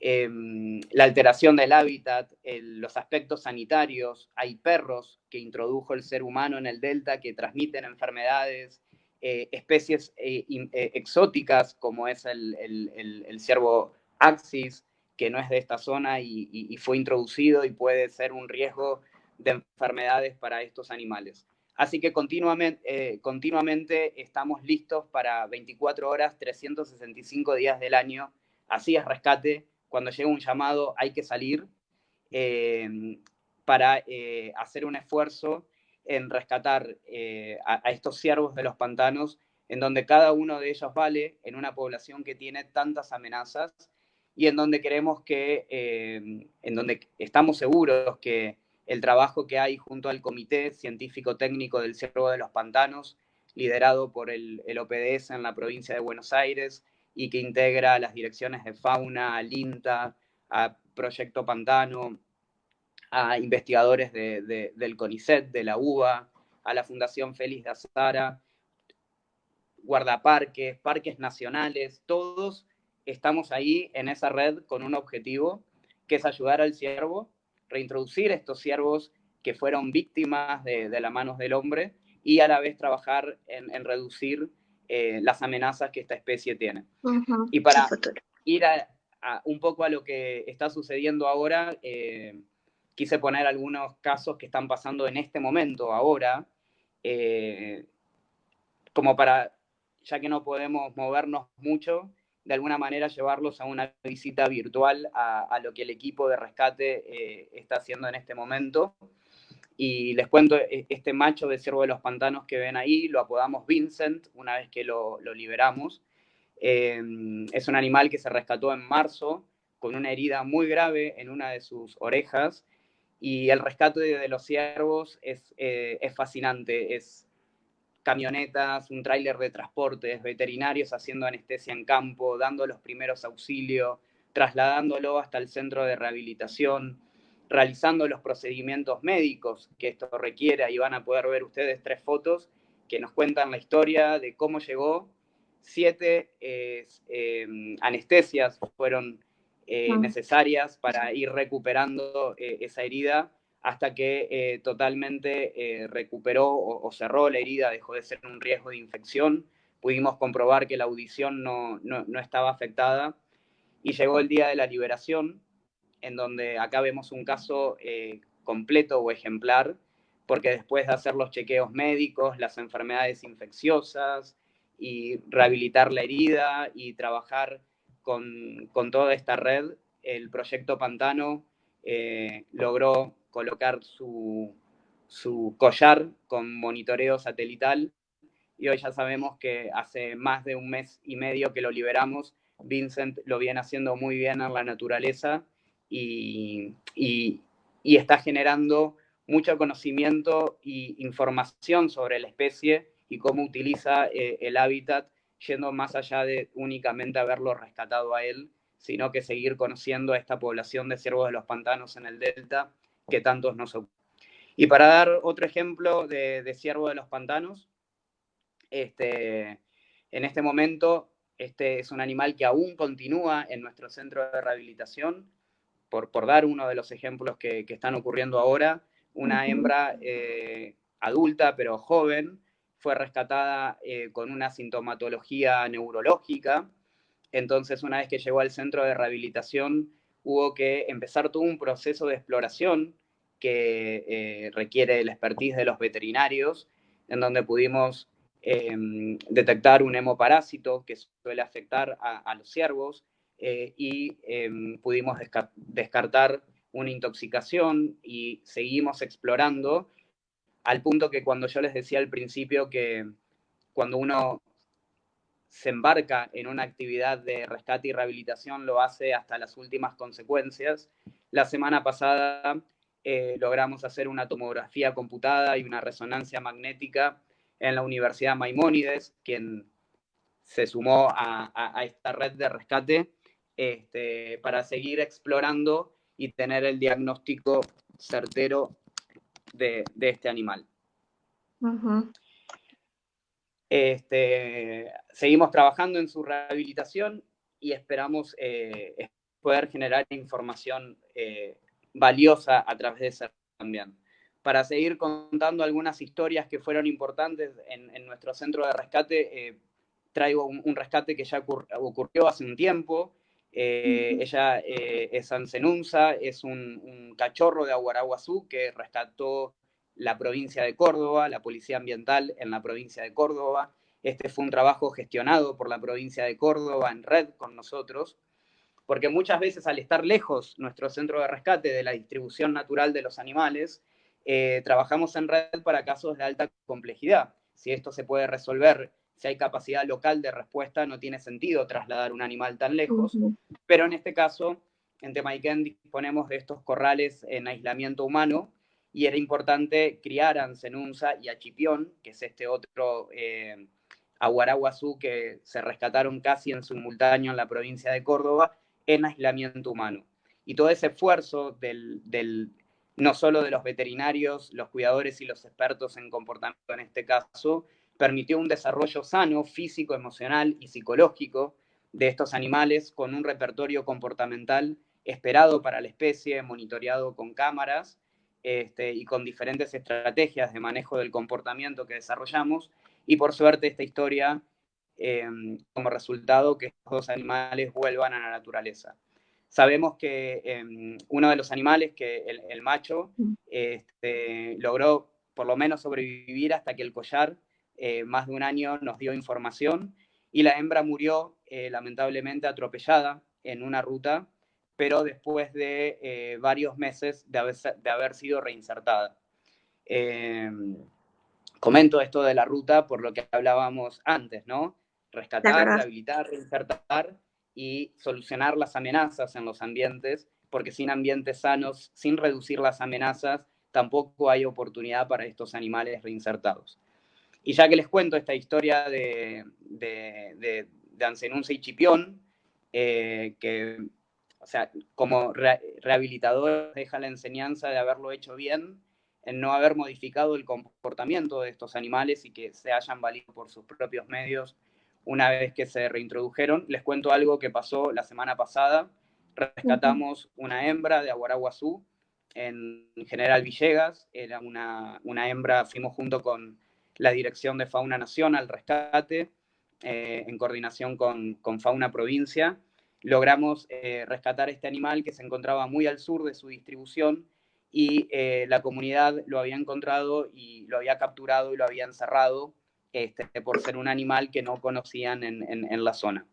em, la alteración del hábitat, los aspectos sanitarios, hay perros que introdujo el ser humano en el delta que transmiten enfermedades, eh, especies eh, exóticas como es el, el, ciervo axis, que no es de esta zona y, fue introducido y puede ser un riesgo de enfermedades para estos animales. Así que continuamente, eh, continuamente estamos listos para 24 horas, 365 días del año. Así es rescate. Cuando llega un llamado hay que salir eh, para eh, hacer un esfuerzo en rescatar a, estos ciervos de los pantanos, en donde cada uno de ellos vale en una población que tiene tantas amenazas y en donde queremos que, en donde estamos seguros que el trabajo que hay junto al Comité Científico Técnico del Cerro de los Pantanos, liderado por el, OPDS en la provincia de Buenos Aires y que integra las direcciones de fauna, al INTA, a Proyecto Pantano, a investigadores del CONICET, de la UBA, a la Fundación Félix de Azara, guardaparques, parques nacionales, todos estamos ahí en esa red con un objetivo, que es ayudar al ciervo reintroducir estos ciervos que fueron víctimas de, las manos del hombre y a la vez trabajar en, reducir eh, las amenazas que esta especie tiene. Y para ir a, un poco a lo que está sucediendo ahora, eh, quise poner algunos casos que están pasando en este momento, ahora, eh, como para, ya que no podemos movernos mucho, de alguna manera llevarlos a una visita virtual a, lo que el equipo de rescate eh, está haciendo en este momento. Y les cuento, e, este macho de ciervo de los pantanos que ven ahí, lo apodamos Vincent una vez que lo, liberamos. Em, es un animal que se rescató en marzo con una herida muy grave en una de sus orejas y el rescate de, los ciervos es, eh, es fascinante, es, camionetas, un tráiler de transportes, veterinarios haciendo anestesia en campo, dando los primeros auxilios, trasladándolo hasta el centro de rehabilitación, realizando los procedimientos médicos que esto requiere. Ahí van a poder ver ustedes tres fotos que nos cuentan la historia de cómo llegó. Siete eh, anestesias fueron eh, necesarias para ir recuperando eh, esa herida hasta que eh, totalmente eh, recuperó o, cerró la herida, dejó de ser un riesgo de infección. Pudimos comprobar que la audición no, estaba afectada y llegó el día de la liberación, en donde acá vemos un caso eh, completo o ejemplar, porque después de hacer los chequeos médicos, las enfermedades infecciosas y rehabilitar la herida y trabajar con, toda esta red, el proyecto Pantano logró colocar su, collar con monitoreo satelital y hoy ya sabemos que hace más de un mes y medio que lo liberamos. Vincent lo viene haciendo muy bien en la naturaleza y, está generando mucho conocimiento e información sobre la especie y cómo utiliza eh, el hábitat, yendo más allá de únicamente haberlo rescatado a él, sino que seguir conociendo a esta población de ciervos de los pantanos en el delta que tantos nos Y para dar otro ejemplo de, ciervo de los pantanos, este, en este momento este es un animal que aún continúa en nuestro centro de rehabilitación, por, por dar uno de los ejemplos que, están ocurriendo ahora, una hembra eh, adulta pero joven fue rescatada eh, con una sintomatología neurológica, entonces una vez que llegó al centro de rehabilitación hubo que empezar todo un proceso de exploración que eh, requiere el expertise de los veterinarios, en donde pudimos em, detectar un hemoparásito que suele afectar a, los ciervos eh, y em, pudimos descartar una intoxicación y seguimos explorando al punto que cuando yo les decía al principio que cuando uno se embarca en una actividad de rescate y rehabilitación lo hace hasta las últimas consecuencias. La semana pasada eh, logramos hacer una tomografía computada y una resonancia magnética en la Universidad Maimónides, quien se sumó a, esta red de rescate este, para seguir explorando y tener el diagnóstico certero de, este animal. Este, seguimos trabajando en su rehabilitación y esperamos eh, poder generar información eh, valiosa a través de ese también. Para seguir contando algunas historias que fueron importantes en, nuestro centro de rescate, eh, traigo un, rescate que ya ocurrió hace un tiempo. ella es Ansenunza, es un, un, cachorro de Aguaraguazú que rescató la provincia de Córdoba, la Policía Ambiental en la provincia de Córdoba. Este fue un trabajo gestionado por la provincia de Córdoba en red con nosotros, porque muchas veces al estar lejos nuestro centro de rescate de la distribución natural de los animales, eh, trabajamos en red para casos de alta complejidad. Si esto se puede resolver, si hay capacidad local de respuesta, no tiene sentido trasladar un animal tan lejos, pero en este caso, en Temaiken disponemos de estos corrales en aislamiento humano, y era importante criar a Ancenunza y a Chipión, que es este otro eh, aguaraguazú que se rescataron casi en simultáneo en la provincia de Córdoba, en aislamiento humano. Y todo ese esfuerzo del, no solo de los veterinarios, los cuidadores y los expertos en comportamiento en este caso, permitió un desarrollo sano, físico, emocional y psicológico de estos animales con un repertorio comportamental esperado para la especie, monitoreado con cámaras este, y con diferentes estrategias de manejo del comportamiento que desarrollamos. Y por suerte esta historia, em, como resultado, que estos dos animales vuelvan a la naturaleza. Sabemos que em, uno de los animales, que el, macho, este, logró por lo menos sobrevivir hasta que el collar, eh, más de un año, nos dio información y la hembra murió eh, lamentablemente atropellada en una ruta pero después de eh, varios meses de haber, de haber sido reinsertada. Em, comento esto de la ruta por lo que hablábamos antes, ¿no? Rescatar, rehabilitar, reinsertar y solucionar las amenazas en los ambientes, porque sin ambientes sanos, sin reducir las amenazas, tampoco hay oportunidad para estos animales reinsertados. Y ya que les cuento esta historia de, de, de, de y Chipión, eh, que o sea, como rehabilitador deja la enseñanza de haberlo hecho bien, en no haber modificado el comportamiento de estos animales y que se hayan valido por sus propios medios una vez que se reintrodujeron. Les cuento algo que pasó la semana pasada. Rescatamos una hembra de Aguaraguazú en General Villegas. Era una, una hembra, fuimos junto con la Dirección de Fauna Nación al rescate, eh, en coordinación con, con Fauna Provincia logramos eh, rescatar este animal que se encontraba muy al sur de su distribución y eh, la comunidad lo había encontrado y lo había capturado y lo había encerrado este, por ser un animal que no conocían en, la zona.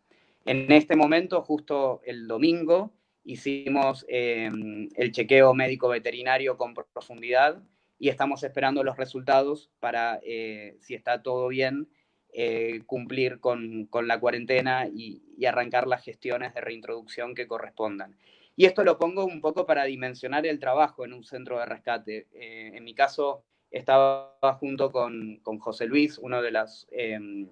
En este momento, justo el domingo, hicimos em, el chequeo médico veterinario con profundidad y estamos esperando los resultados para, eh, si está todo bien, eh, cumplir con, la cuarentena y, arrancar las gestiones de reintroducción que correspondan. Y esto lo pongo un poco para dimensionar el trabajo en un centro de rescate. Eh, en mi caso, estaba junto con, José Luis, uno de las, em,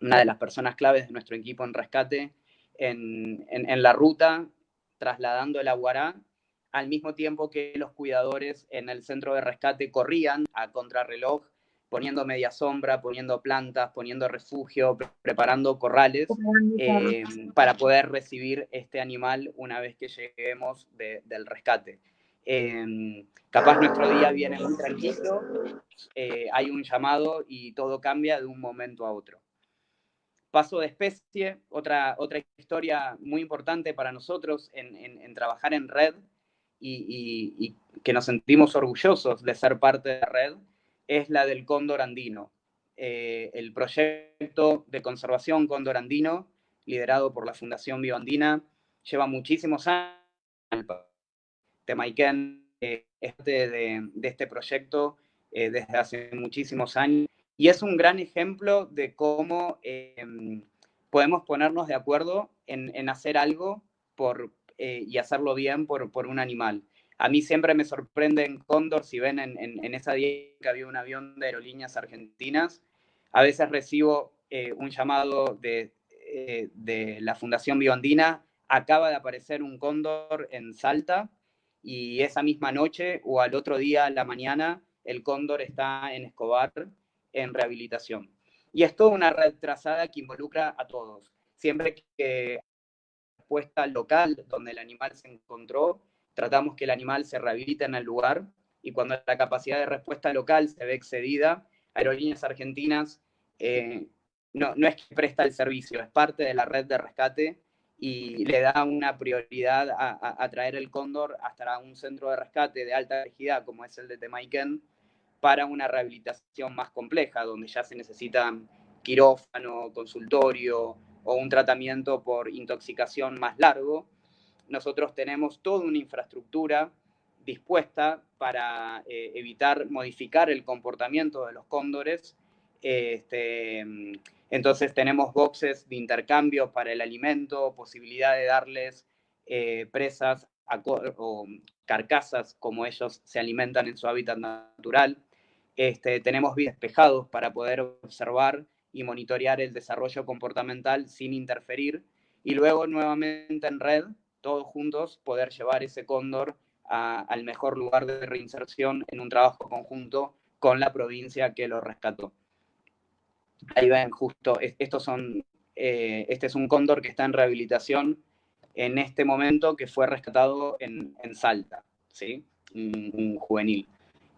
una de las personas claves de nuestro equipo en rescate, en, en la ruta, trasladando el aguará, al mismo tiempo que los cuidadores en el centro de rescate corrían a contrarreloj poniendo media sombra, poniendo plantas, poniendo refugio, preparando corrales eh, para poder recibir este animal una vez que lleguemos del rescate. Em, capaz nuestro día viene muy tranquilo, eh, hay un llamado y todo cambia de un momento a otro. Paso de especie, otra, otra historia muy importante para nosotros en, trabajar en red y, que nos sentimos orgullosos de ser parte de la red, es la del cóndor andino. Eh, el proyecto de conservación cóndor andino, liderado por la Fundación Bioandina, lleva muchísimos años. Temaiken es parte de, este proyecto eh, desde hace muchísimos años y es un gran ejemplo de cómo em, podemos ponernos de acuerdo en, hacer algo por, eh, y hacerlo bien por, por, un animal. A mí siempre me sorprende en Cóndor, si ven en, esa día que había un avión de aerolíneas argentinas, a veces recibo eh, un llamado de, eh, de la Fundación Biondina, acaba de aparecer un cóndor en Salta y esa misma noche o al otro día, a la mañana, el cóndor está en Escobar en rehabilitación. Y es toda una red trazada que involucra a todos. Siempre que respuesta local donde el animal se encontró, tratamos que el animal se rehabilite en el lugar y cuando la capacidad de respuesta local se ve excedida, Aerolíneas Argentinas eh, no, no es que presta el servicio, es parte de la red de rescate y le da una prioridad a, traer el cóndor hasta un centro de rescate de alta complejidad como es el de Temaiken para una rehabilitación más compleja, donde ya se necesita quirófano, consultorio o un tratamiento por intoxicación más largo. Nosotros tenemos toda una infraestructura dispuesta para eh, evitar modificar el comportamiento de los cóndores. Este, entonces tenemos boxes de intercambio para el alimento, posibilidad de darles eh, presas o carcasas como ellos se alimentan en su hábitat natural. Este, tenemos despejados para poder observar y monitorear el desarrollo comportamental sin interferir y luego nuevamente en red, todos juntos, poder llevar ese cóndor al mejor lugar de reinserción en un trabajo conjunto con la provincia que lo rescató. Ahí ven justo, estos son, eh, este es un cóndor que está en rehabilitación en este momento que fue rescatado en, Salta, ¿sí? un juvenil.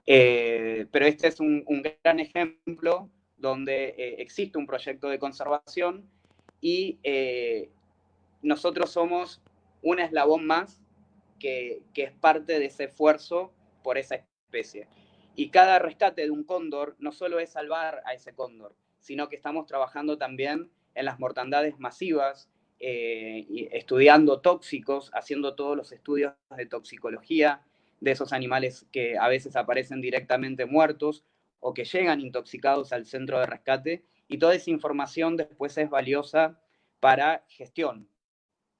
Eh, pero este es un, gran ejemplo donde eh, existe un proyecto de conservación y nosotros somos un eslabón más que, que, es parte de ese esfuerzo por esa especie. Y cada rescate de un cóndor no solo es salvar a ese cóndor, sino que estamos trabajando también en las mortandades masivas, estudiando tóxicos, haciendo todos los estudios de toxicología, de esos animales que a veces aparecen directamente muertos o que llegan intoxicados al centro de rescate y toda esa información después es valiosa para gestión,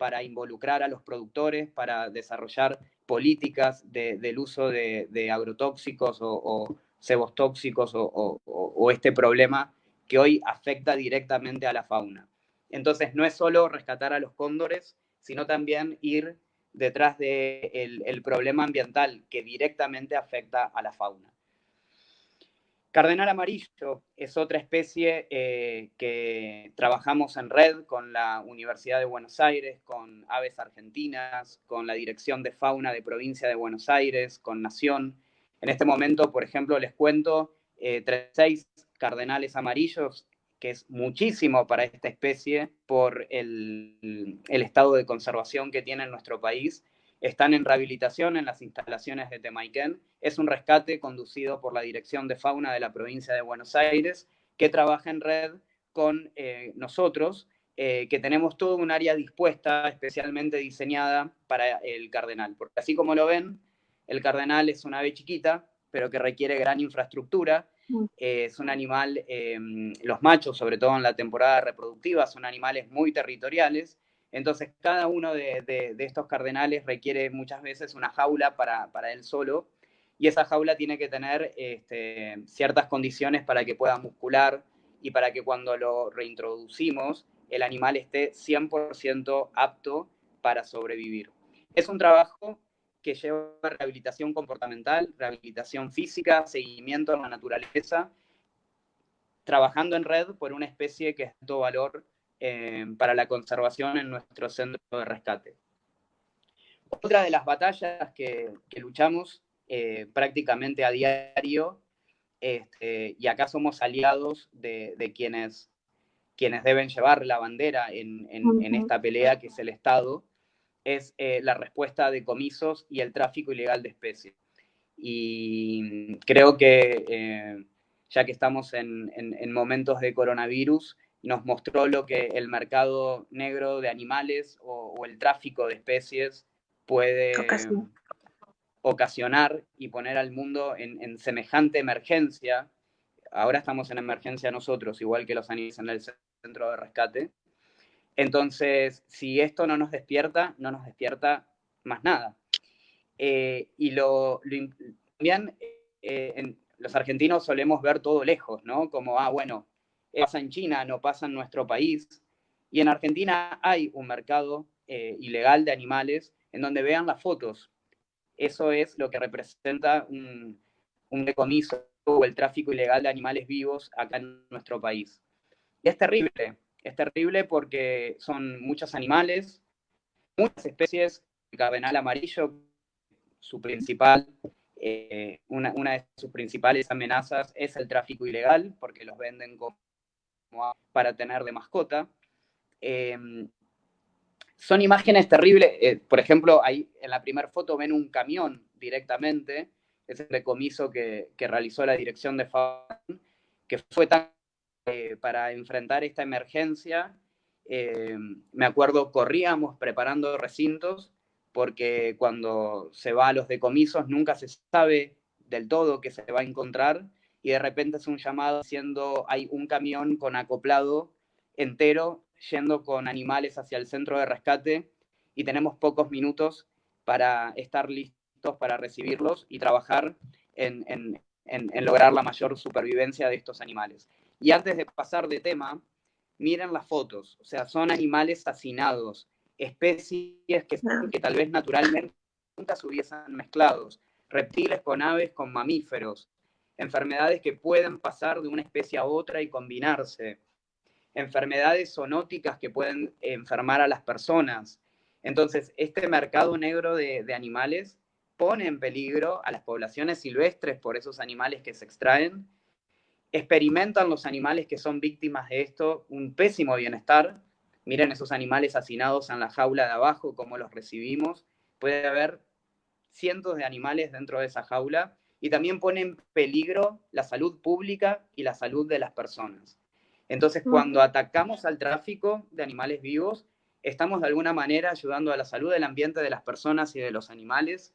para involucrar a los productores, para desarrollar políticas del uso de, agrotóxicos o, cebos tóxicos o, este problema que hoy afecta directamente a la fauna. Entonces, no es solo rescatar a los cóndores, sino también ir detrás del el problema ambiental que directamente afecta a la fauna. Cardenal amarillo es otra especie eh, que trabajamos en red con la Universidad de Buenos Aires, con Aves Argentinas, con la Dirección de Fauna de Provincia de Buenos Aires, con Nación. En este momento, por ejemplo, les cuento, eh, 36 cardenales amarillos que es muchísimo para esta especie por el, estado de conservación que tiene en nuestro país. Están en rehabilitación en las instalaciones de Temaiken. Es un rescate conducido por la Dirección de Fauna de la provincia de Buenos Aires, que trabaja en red con eh, nosotros, eh, que tenemos todo un área dispuesta, especialmente diseñada para el cardenal. Porque así como lo ven, el cardenal es una ave chiquita, pero que requiere gran infraestructura eh, es un animal, em, los machos, sobre todo en la temporada reproductiva, son animales muy territoriales. Entonces, cada uno de, estos cardenales requiere muchas veces una jaula para, él solo, y esa jaula tiene que tener este, ciertas condiciones para que pueda muscular y para que cuando lo reintroducimos, el animal esté 100% apto para sobrevivir. Es un trabajo que lleva rehabilitación comportamental, rehabilitación física, seguimiento en la naturaleza, trabajando en red por una especie que es de valor eh, para la conservación en nuestro centro de rescate. Otra de las batallas que, luchamos eh, prácticamente a diario, este, y acá somos aliados de, quienes, quienes deben llevar la bandera en, esta pelea, que es el Estado, es eh, la respuesta de comisos y el tráfico ilegal de especies. Y creo que eh, ya que estamos en, momentos de coronavirus, nos mostró lo que el mercado negro de animales o, el tráfico de especies puede ocasionar y poner al mundo en, semejante emergencia. Ahora estamos en emergencia nosotros, igual que los animales en el centro de rescate. Entonces, si esto no nos despierta, no nos despierta más nada. Eh, y lo, también eh, los argentinos solemos ver todo lejos, ¿no? Como, ah, bueno, pasa en China, no pasa en nuestro país. Y en Argentina hay un mercado eh, ilegal de animales en donde vean las fotos. Eso es lo que representa un, un decomiso o el tráfico ilegal de animales vivos acá en nuestro país. Y es terrible, es terrible porque son muchos animales, muchas especies, el cardenal amarillo, su principal, eh, una, de sus principales amenazas es el tráfico ilegal, porque los venden como para tener de mascota. Em, son imágenes terribles. Eh, por ejemplo, ahí en la primera foto ven un camión directamente, es el decomiso que, que realizó la dirección de FAN, que fue tan eh, para enfrentar esta emergencia, eh, me acuerdo, corríamos preparando recintos, porque cuando se va a los decomisos nunca se sabe del todo qué se va a encontrar, y de repente es un llamado diciendo hay un camión con acoplado entero yendo con animales hacia el centro de rescate y tenemos pocos minutos para estar listos para recibirlos y trabajar en, en lograr la mayor supervivencia de estos animales. Y antes de pasar de tema, miren las fotos, o sea, son animales hacinados, especies que, que tal vez naturalmente nunca se hubiesen mezclados, reptiles con aves con mamíferos, enfermedades que pueden pasar de una especie a otra y combinarse, enfermedades zoonóticas que pueden enfermar a las personas. Entonces, este mercado negro de, animales pone en peligro a las poblaciones silvestres por esos animales que se extraen experimentan los animales que son víctimas de esto un pésimo bienestar. Miren esos animales hacinados en la jaula de abajo, cómo los recibimos. Puede haber cientos de animales dentro de esa jaula y también pone en peligro la salud pública y la salud de las personas. Entonces, cuando atacamos al tráfico de animales vivos, estamos de alguna manera ayudando a la salud del ambiente de las personas y de los animales,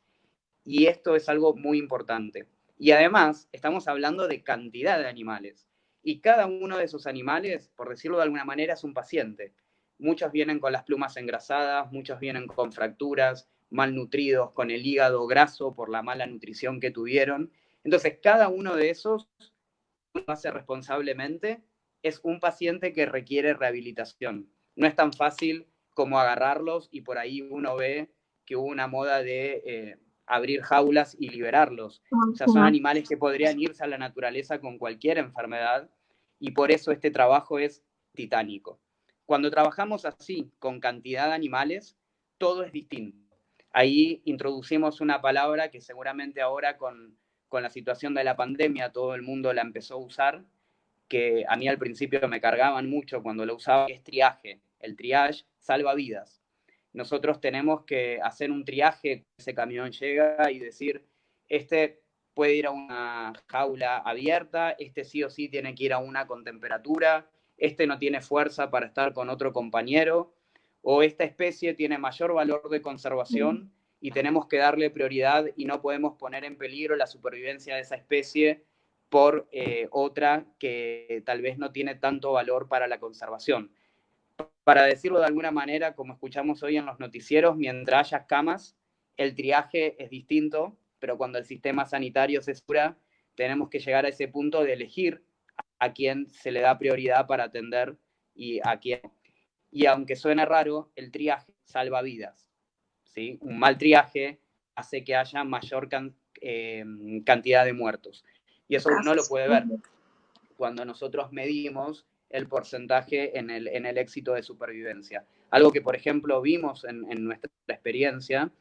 y esto es algo muy importante. Y además, estamos hablando de cantidad de animales. Y cada uno de esos animales, por decirlo de alguna manera, es un paciente. Muchos vienen con las plumas engrasadas, muchos vienen con fracturas, malnutridos, con el hígado graso por la mala nutrición que tuvieron. Entonces, cada uno de esos, lo hace responsablemente, es un paciente que requiere rehabilitación. No es tan fácil como agarrarlos y por ahí uno ve que hubo una moda de eh, abrir jaulas y liberarlos. O sea, son animales que podrían irse a la naturaleza con cualquier enfermedad y por eso este trabajo es titánico. Cuando trabajamos así, con cantidad de animales, todo es distinto. Ahí introducimos una palabra que seguramente ahora con, con la situación de la pandemia todo el mundo la empezó a usar, que a mí al principio me cargaban mucho cuando lo usaba, es triaje. El triage salva vidas nosotros tenemos que hacer un triaje, ese camión llega y decir, este puede ir a una jaula abierta, este sí o sí tiene que ir a una con temperatura, este no tiene fuerza para estar con otro compañero, o esta especie tiene mayor valor de conservación y tenemos que darle prioridad y no podemos poner en peligro la supervivencia de esa especie por eh, otra que tal vez no tiene tanto valor para la conservación para decirlo de alguna manera, como escuchamos hoy en los noticieros, mientras haya camas, el triaje es distinto, pero cuando el sistema sanitario se cura, tenemos que llegar a ese punto de elegir a quién se le da prioridad para atender y a quién. Y aunque suene raro, el triaje salva vidas. ¿sí? Un mal triaje hace que haya mayor eh, cantidad de muertos. Y eso uno lo puede ver. Cuando nosotros medimos el porcentaje en el, en el éxito de supervivencia. Algo que, por ejemplo, vimos en, nuestra experiencia,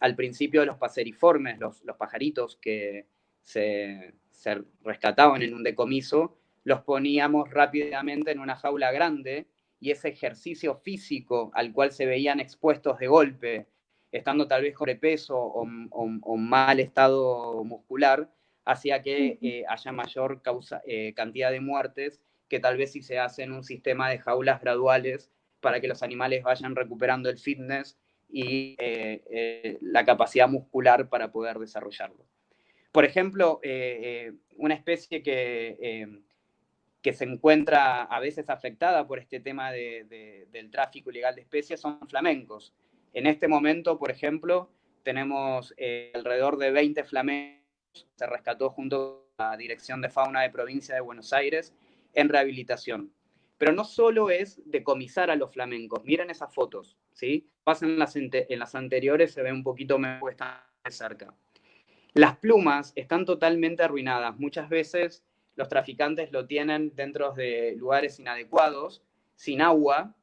al principio de los paseriformes, los, los pajaritos que se, se, rescataban en un decomiso, los poníamos rápidamente en una jaula grande y ese ejercicio físico al cual se veían expuestos de golpe, estando tal vez peso o, o, mal estado muscular, hacía que eh, haya mayor causa, eh, cantidad de muertes que tal vez si se hacen un sistema de jaulas graduales para que los animales vayan recuperando el fitness y eh, la capacidad muscular para poder desarrollarlo. Por ejemplo, una especie que que se encuentra a veces afectada por este tema del tráfico ilegal de especies son flamencos. En este momento, por ejemplo, tenemos eh, alrededor de 20 flamencos, se rescató junto a la Dirección de Fauna de Provincia de Buenos Aires en rehabilitación. Pero no solo es decomisar a los flamencos, miren esas fotos, ¿sí? Pasan las, en las anteriores, se ve un poquito mejor, están cerca. Las plumas están totalmente arruinadas, muchas veces los traficantes lo tienen dentro de lugares inadecuados, sin agua,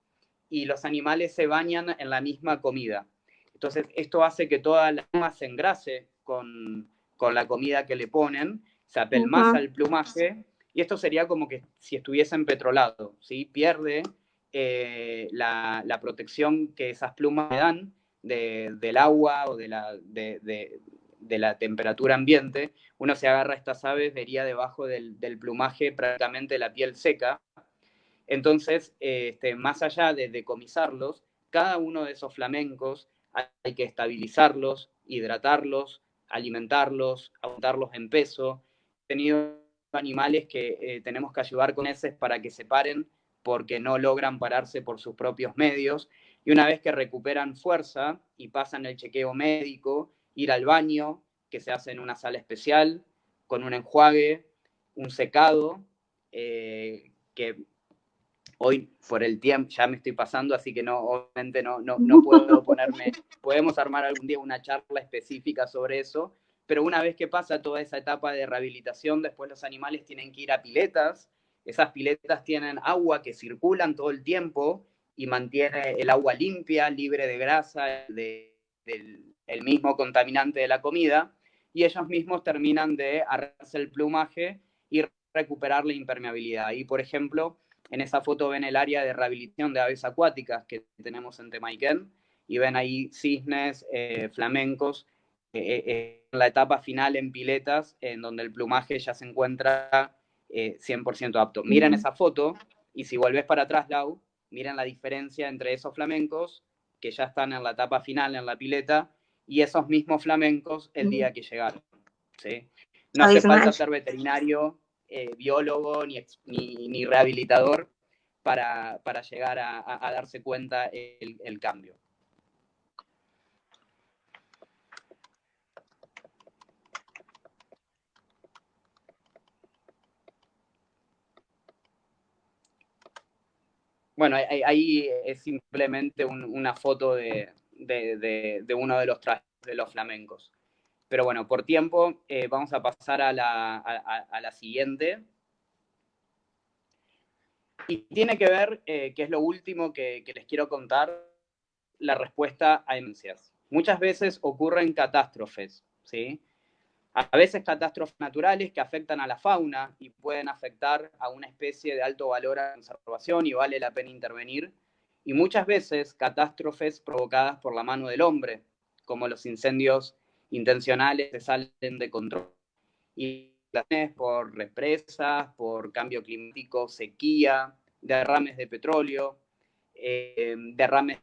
y los animales se bañan en la misma comida. Entonces, esto hace que toda la pluma se engrase con, la comida que le ponen, se apelmaza el plumaje, y esto sería como que si estuviesen petrolado, ¿sí? Pierde eh, la, protección que esas plumas le dan del agua o de la, de, de la temperatura ambiente, uno se agarra a estas aves, vería debajo del, plumaje prácticamente la piel seca. Entonces, este, más allá de decomisarlos, cada uno de esos flamencos hay que estabilizarlos, hidratarlos, alimentarlos, aumentarlos en peso. He tenido animales que eh, tenemos que ayudar con heces para que se paren porque no logran pararse por sus propios medios. Y una vez que recuperan fuerza y pasan el chequeo médico ir al baño, que se hace en una sala especial, con un enjuague, un secado, eh, que hoy por el tiempo ya me estoy pasando, así que no, obviamente no, no, no puedo ponerme, podemos armar algún día una charla específica sobre eso, pero una vez que pasa toda esa etapa de rehabilitación, después los animales tienen que ir a piletas, esas piletas tienen agua que circulan todo el tiempo y mantiene el agua limpia, libre de grasa, de, del, el mismo contaminante de la comida, y ellos mismos terminan de arreglarse el plumaje y recuperar la impermeabilidad. Y, por ejemplo, en esa foto ven el área de rehabilitación de aves acuáticas que tenemos en Temaiken, y ven ahí cisnes, eh, flamencos, eh, eh, en la etapa final en piletas, en donde el plumaje ya se encuentra 100% apto. Miren esa foto, y si volvés para atrás, Lau, miren la diferencia entre esos flamencos que ya están en la etapa final, en la pileta, y esos mismos flamencos el día que llegaron. ¿sí? No hace falta ser veterinario, eh, biólogo ni, ni, rehabilitador para, llegar a, darse cuenta el, el cambio. Bueno, ahí es simplemente una foto de, de, uno de los trajes de los flamencos. Pero bueno, por tiempo eh, vamos a pasar a la, a, la, siguiente. Y tiene que ver, eh, que es lo último que, les quiero contar, la respuesta a emergencias. Muchas veces ocurren catástrofes, ¿sí? A veces catástrofes naturales que afectan a la fauna y pueden afectar a una especie de alto valor a conservación y vale la pena intervenir y muchas veces catástrofes provocadas por la mano del hombre, como los incendios intencionales que salen de control. Y por represas, por cambio climático, sequía, derrames de petróleo, eh, derrames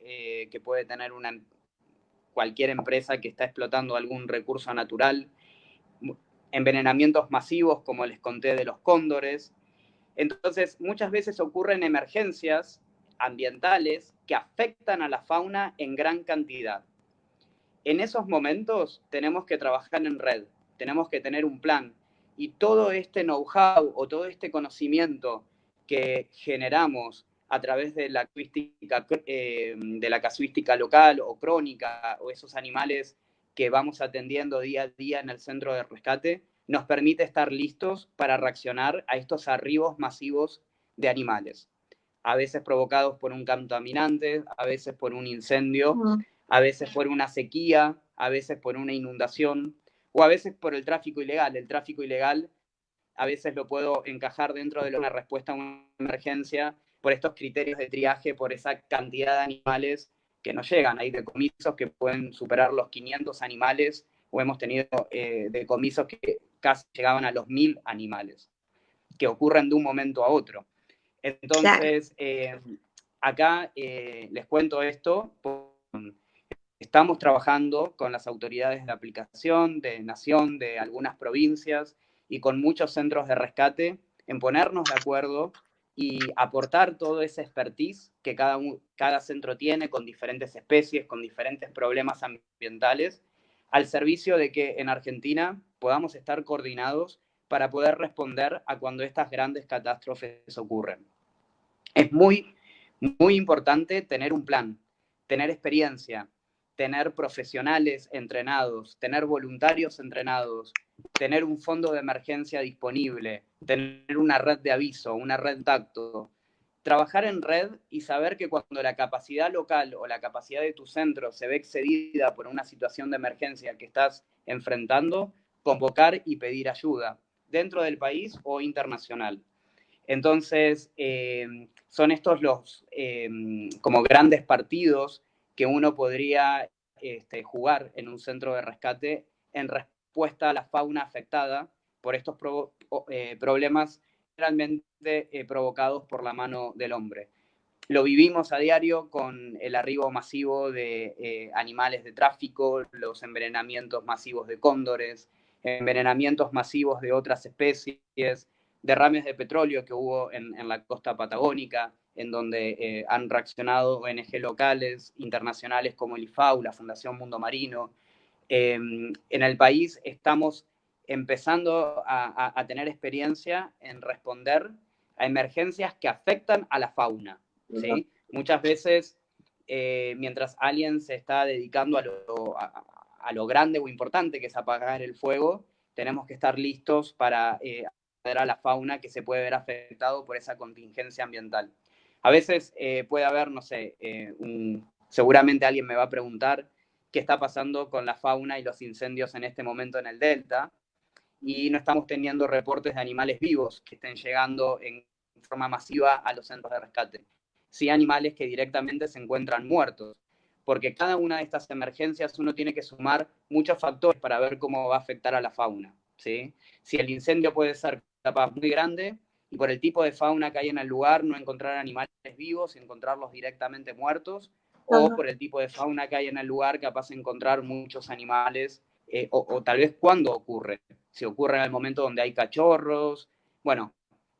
eh, que puede tener una, cualquier empresa que está explotando algún recurso natural, envenenamientos masivos, como les conté de los cóndores, entonces, muchas veces ocurren emergencias ambientales que afectan a la fauna en gran cantidad. En esos momentos tenemos que trabajar en red, tenemos que tener un plan y todo este know-how o todo este conocimiento que generamos a través de la, eh, de la casuística local o crónica o esos animales que vamos atendiendo día a día en el centro de rescate, nos permite estar listos para reaccionar a estos arribos masivos de animales, a veces provocados por un contaminante, a veces por un incendio, a veces por una sequía, a veces por una inundación o a veces por el tráfico ilegal. El tráfico ilegal a veces lo puedo encajar dentro de una respuesta a una emergencia por estos criterios de triaje, por esa cantidad de animales que no llegan. Hay decomisos que pueden superar los 500 animales o hemos tenido eh, decomisos que casi llegaban a los 1000 animales, que ocurren de un momento a otro. Entonces, eh, acá eh, les cuento esto. Estamos trabajando con las autoridades de aplicación, de nación, de algunas provincias y con muchos centros de rescate en ponernos de acuerdo y aportar todo ese expertise que cada, cada centro tiene con diferentes especies, con diferentes problemas ambientales, al servicio de que en Argentina podamos estar coordinados para poder responder a cuando estas grandes catástrofes ocurren. Es muy, muy importante tener un plan, tener experiencia, tener profesionales entrenados, tener voluntarios entrenados, tener un fondo de emergencia disponible, tener una red de aviso, una red de tacto, trabajar en red y saber que cuando la capacidad local o la capacidad de tu centro se ve excedida por una situación de emergencia que estás enfrentando, convocar y pedir ayuda dentro del país o internacional. Entonces, eh, son estos los eh, como grandes partidos que uno podría este, jugar en un centro de rescate en respuesta a la fauna afectada por estos eh, problemas realmente eh, provocados por la mano del hombre. Lo vivimos a diario con el arribo masivo de eh, animales de tráfico, los envenenamientos masivos de cóndores, envenenamientos masivos de otras especies, derrames de petróleo que hubo en la costa patagónica, en donde eh, han reaccionado ONG locales, internacionales como el IFAU, la Fundación Mundo Marino. Em, en el país estamos empezando a, tener experiencia en responder a emergencias que afectan a la fauna. ¿sí? Muchas veces, eh, mientras alguien se está dedicando a lo, a, lo, grande o importante que es apagar el fuego, tenemos que estar listos para eh, a la fauna que se puede ver afectado por esa contingencia ambiental. A veces eh, puede haber, no sé, eh, seguramente alguien me va a preguntar qué está pasando con la fauna y los incendios en este momento en el delta, y no estamos teniendo reportes de animales vivos que estén llegando en forma masiva a los centros de rescate. Sí animales que directamente se encuentran muertos, porque cada una de estas emergencias uno tiene que sumar muchos factores para ver cómo va a afectar a la fauna. ¿sí? Si el incendio puede ser capaz muy grande, y por el tipo de fauna que hay en el lugar, no encontrar animales vivos y encontrarlos directamente muertos, o por el tipo de fauna que hay en el lugar, capaz de encontrar muchos animales, eh, o, tal vez cuando ocurre, si ocurre en el momento donde hay cachorros, bueno,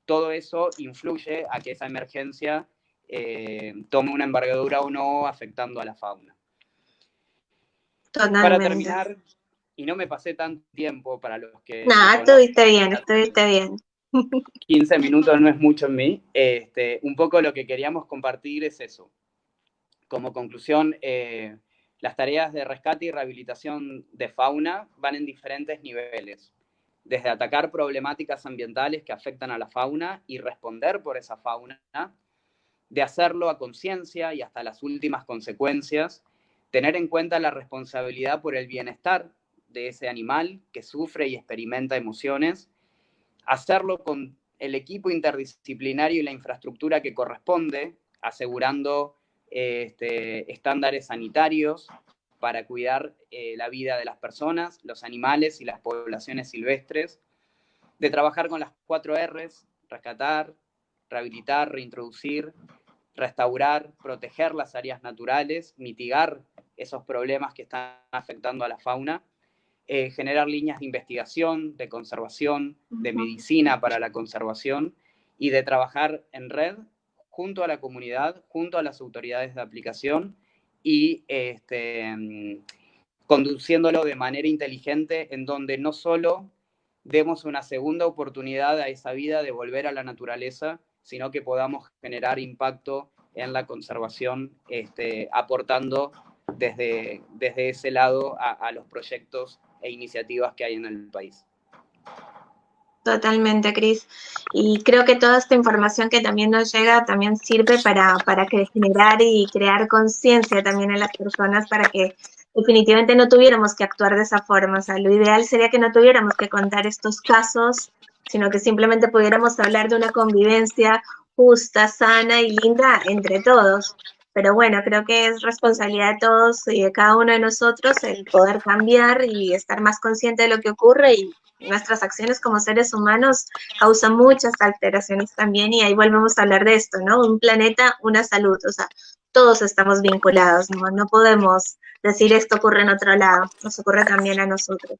todo eso influye a que esa emergencia eh, tome una envergadura o no, afectando a la fauna. Para terminar, y no me pasé tanto tiempo para los que... No, estuviste bien, estuviste bien. 15 minutos no es mucho en mí. Este, un poco lo que queríamos compartir es eso. Como conclusión, eh, las tareas de rescate y rehabilitación de fauna van en diferentes niveles. Desde atacar problemáticas ambientales que afectan a la fauna y responder por esa fauna, de hacerlo a conciencia y hasta las últimas consecuencias, tener en cuenta la responsabilidad por el bienestar de ese animal que sufre y experimenta emociones hacerlo con el equipo interdisciplinario y la infraestructura que corresponde, asegurando este, estándares sanitarios para cuidar eh, la vida de las personas, los animales y las poblaciones silvestres, de trabajar con las cuatro Rs, rescatar, rehabilitar, reintroducir, restaurar, proteger las áreas naturales, mitigar esos problemas que están afectando a la fauna eh, generar líneas de investigación, de conservación, de medicina para la conservación y de trabajar en red junto a la comunidad, junto a las autoridades de aplicación y este, mm, conduciéndolo de manera inteligente en donde no solo demos una segunda oportunidad a esa vida de volver a la naturaleza, sino que podamos generar impacto en la conservación, este, aportando desde, desde ese lado a, a los proyectos e iniciativas que hay en el país. Totalmente, Cris. Y creo que toda esta información que también nos llega también sirve para, para generar y crear conciencia también en las personas para que definitivamente no tuviéramos que actuar de esa forma. O sea, lo ideal sería que no tuviéramos que contar estos casos sino que simplemente pudiéramos hablar de una convivencia justa, sana y linda entre todos. Pero bueno, creo que es responsabilidad de todos y de cada uno de nosotros el poder cambiar y estar más consciente de lo que ocurre y nuestras acciones como seres humanos causan muchas alteraciones también y ahí volvemos a hablar de esto, ¿no? Un planeta, una salud, o sea, todos estamos vinculados, ¿no? No podemos decir esto ocurre en otro lado, nos ocurre también a nosotros.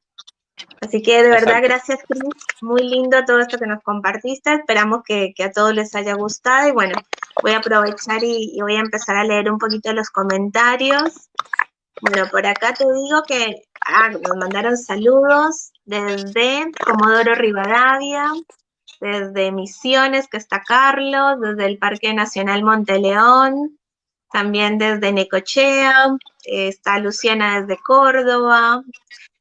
Así que de verdad, gracias Cris, muy lindo todo esto que nos compartiste, esperamos que, a todos les haya gustado. Y bueno, voy a aprovechar y, y, voy a empezar a leer un poquito los comentarios. Bueno, por acá te digo que ah, nos mandaron saludos desde Comodoro Rivadavia, desde Misiones, que está Carlos, desde el Parque Nacional Monteleón, también desde Necochea, eh, está Luciana desde Córdoba,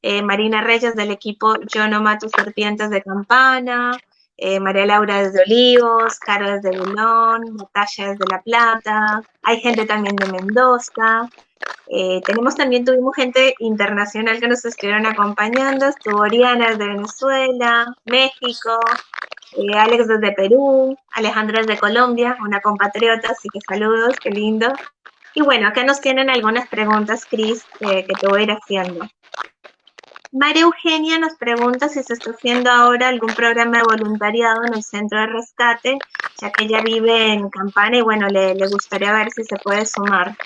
eh, Marina Reyes del equipo Yo no mato serpientes de campana, eh, María Laura desde Olivos, Caro desde Belón, Natalia desde La Plata, hay gente también de Mendoza, tenemos también, tuvimos gente internacional que nos estuvieron acompañando, estuvo Oriana desde Venezuela, México, eh, Alex desde Perú, Alejandra desde Colombia, una compatriota, así que saludos, qué lindo. Y bueno, acá nos tienen algunas preguntas, Cris, que te voy a ir haciendo. María Eugenia nos pregunta si se está haciendo ahora algún programa de voluntariado en el centro de rescate, ya que ella vive en Campana y bueno, le, gustaría ver si se puede sumar.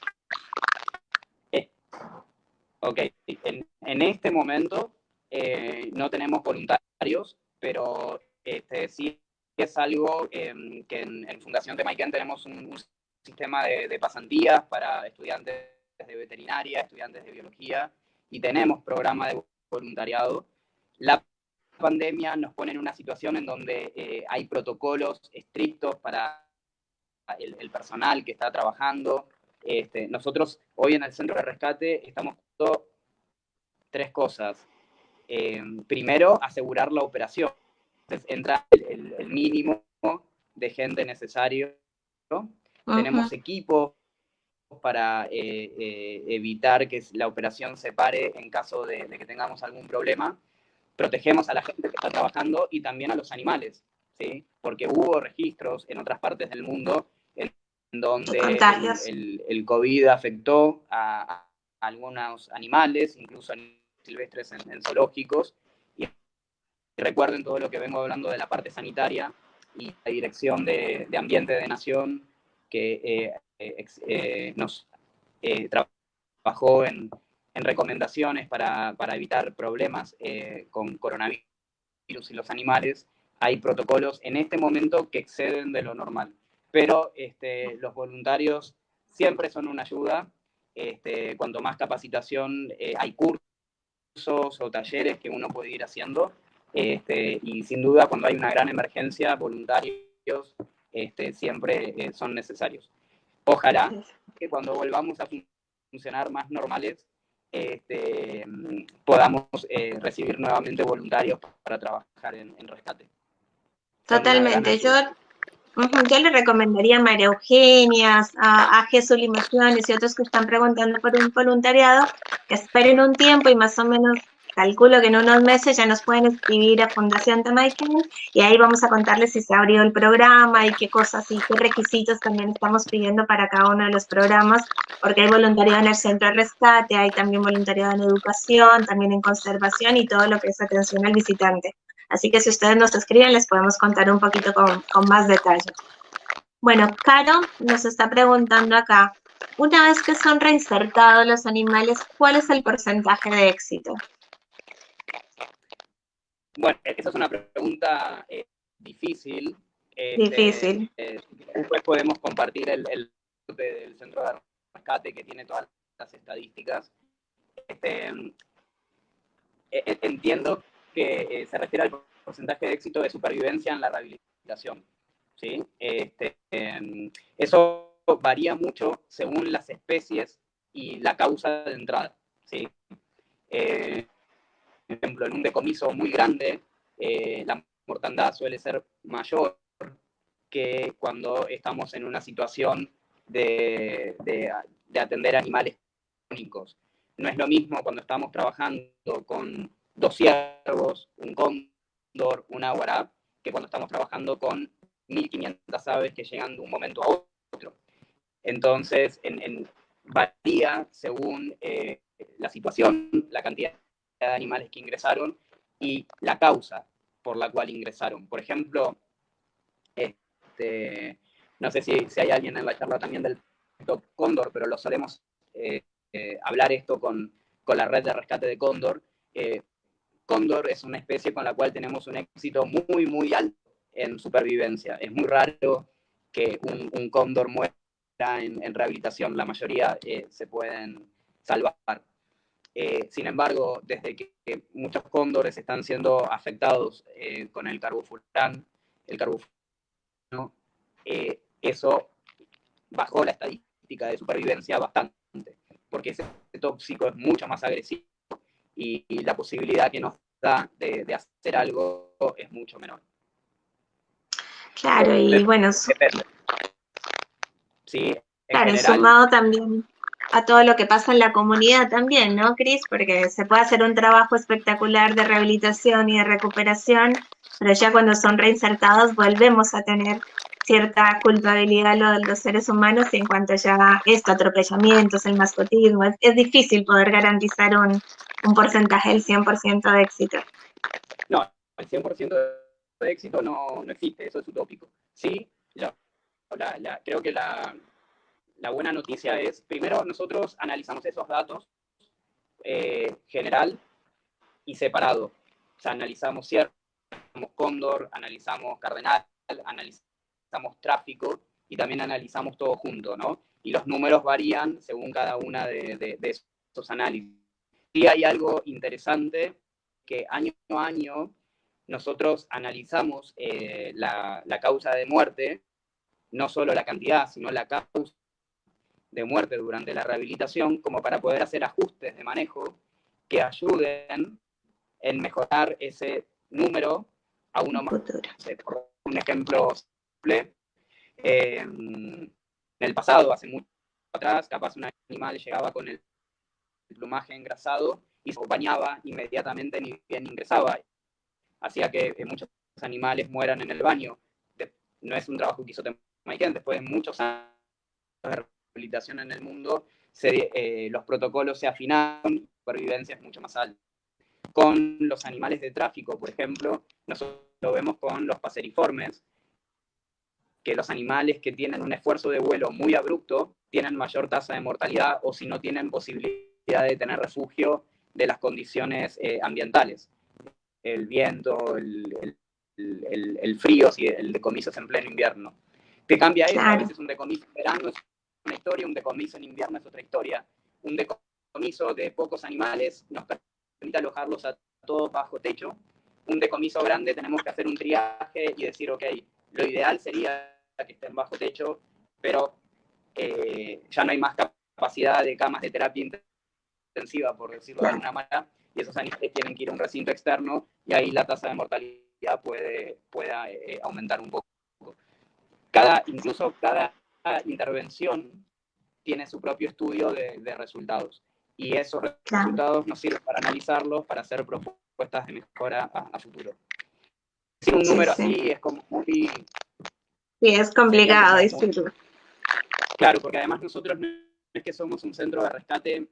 Ok, en, este momento eh, no tenemos voluntarios, pero este, sí es algo em, que en, Fundación de Maiken tenemos un, sistema de, pasantías para estudiantes de veterinaria, estudiantes de biología, y tenemos programa de voluntariado. La pandemia nos pone en una situación en donde eh, hay protocolos estrictos para el, personal que está trabajando. Este, nosotros hoy en el centro de rescate estamos haciendo tres cosas. Em, primero, asegurar la operación entonces entra el, mínimo de gente necesario. Tenemos equipos para eh, eh, evitar que la operación se pare en caso de, que tengamos algún problema. Protegemos a la gente que está trabajando y también a los animales, ¿sí? porque hubo registros en otras partes del mundo en donde el, COVID afectó a, algunos animales, incluso silvestres en zoológicos, recuerden todo lo que vengo hablando de la parte sanitaria y la Dirección de, Ambiente de Nación, que eh, nos trabajó en, recomendaciones para, evitar problemas con coronavirus y los animales. Hay protocolos en este momento que exceden de lo normal, pero este, los voluntarios siempre son una ayuda. Este, cuanto más capacitación, hay cursos o talleres que uno puede ir haciendo este, y sin duda, cuando hay una gran emergencia, voluntarios este, siempre eh, son necesarios. Ojalá que cuando volvamos a funcionar más normales, este, podamos eh, recibir nuevamente voluntarios para trabajar en, rescate. Totalmente. Yo, yo le recomendaría a María Eugenia, a, a Jesús Limaciones y otros que están preguntando por un voluntariado, que esperen un tiempo y más o menos calculo que en unos meses ya nos pueden escribir a Fundación Tamaiken y ahí vamos a contarles si se abrió el programa y qué cosas y qué requisitos también estamos pidiendo para cada uno de los programas, porque hay voluntariado en el centro de rescate, hay también voluntariado en educación, también en conservación y todo lo que es atención al visitante. Así que si ustedes nos escriben, les podemos contar un poquito con, con más detalle. Bueno, Caro nos está preguntando acá, una vez que son reinsertados los animales, ¿cuál es el porcentaje de éxito? Bueno, esa es una pregunta eh, difícil. Este, difícil. Eh, después podemos compartir el, el, del centro de rescate que tiene todas las estadísticas. Este, e, entiendo que se refiere al porcentaje de éxito de supervivencia en la rehabilitación. ¿sí? Este, em, eso varía mucho según las especies y la causa de entrada. ¿sí? Eh, ejemplo, en un decomiso muy grande, eh, la mortandad suele ser mayor que cuando estamos en una situación de, atender animales únicos. No es lo mismo cuando estamos trabajando con dos ciervos, un cóndor, un aguará, que cuando estamos trabajando con 1.500 aves que llegan de un momento a otro. Entonces, en, varía según eh, la situación, la cantidad de animales que ingresaron y la causa por la cual ingresaron. Por ejemplo, este, no sé si, si hay alguien en la charla también del Cóndor, pero lo solemos eh, eh, hablar esto con, con, la red de rescate de Cóndor. Cóndor es una especie con la cual tenemos un éxito muy, muy alto en supervivencia. Es muy raro que un, un cóndor muera en, rehabilitación, la mayoría eh, se pueden salvar. Eh, sin embargo, desde que, muchos cóndores están siendo afectados eh, con el carbofurán, el carbofurano, eso bajó la estadística de supervivencia bastante, porque ese tóxico es mucho más agresivo y, la posibilidad que nos da de, de hacer algo es mucho menor. Claro, y bueno, sí, claro, sumado también a todo lo que pasa en la comunidad también, ¿no, Cris? Porque se puede hacer un trabajo espectacular de rehabilitación y de recuperación, pero ya cuando son reinsertados volvemos a tener cierta culpabilidad los, los seres humanos en cuanto ya a esto, atropellamientos, el mascotismo. Es, difícil poder garantizar un, porcentaje del 100% de éxito. No, el 100% de éxito no, existe, eso es utópico. Sí, creo que la, la, buena noticia es, primero nosotros analizamos esos datos eh, general y separado. O sea, analizamos cierto, cóndor, analizamos cardenal, analizamos tráfico y también analizamos todo junto, ¿no? Y los números varían según cada una de, esos análisis. Y hay algo interesante que año a año nosotros analizamos eh, la, causa de muerte, no solo la cantidad, sino la causa de muerte durante la rehabilitación, como para poder hacer ajustes de manejo que ayuden en mejorar ese número a uno más. Por un ejemplo simple, eh, en el pasado, hace mucho atrás, capaz un animal llegaba con el plumaje engrasado y se bañaba inmediatamente ni bien ingresaba hacía que muchos animales mueran en el baño. No es un trabajo que hizo Temaiken, después de muchos años de rehabilitación en el mundo, eh, los protocolos se afinaron supervivencia es mucho más alta. Con los animales de tráfico, por ejemplo, nosotros lo vemos con los paseriformes, que los animales que tienen un esfuerzo de vuelo muy abrupto tienen mayor tasa de mortalidad o si no tienen posibilidad de tener refugio de las condiciones eh, ambientales el viento, el, el, el, frío, si el decomiso es en pleno invierno. ¿Qué cambia eso? A veces un decomiso en verano es una historia, un decomiso en invierno es otra historia. Un decomiso de pocos animales nos permite alojarlos a todos bajo techo. Un decomiso grande tenemos que hacer un triaje y decir, ok, lo ideal sería que estén bajo techo, pero eh, ya no hay más capacidad de camas de terapia intensiva, por decirlo de alguna manera, y esos animales tienen que ir a un recinto externo y ahí la tasa de mortalidad puede, pueda eh, aumentar un poco. Cada, incluso cada intervención tiene su propio estudio de, resultados y esos resultados nos sirven para analizarlos, para hacer propuestas de mejora a, futuro. Sin un número así es como muy... Sí, es complicado decirlo. Claro, porque además nosotros no es que somos un centro de rescate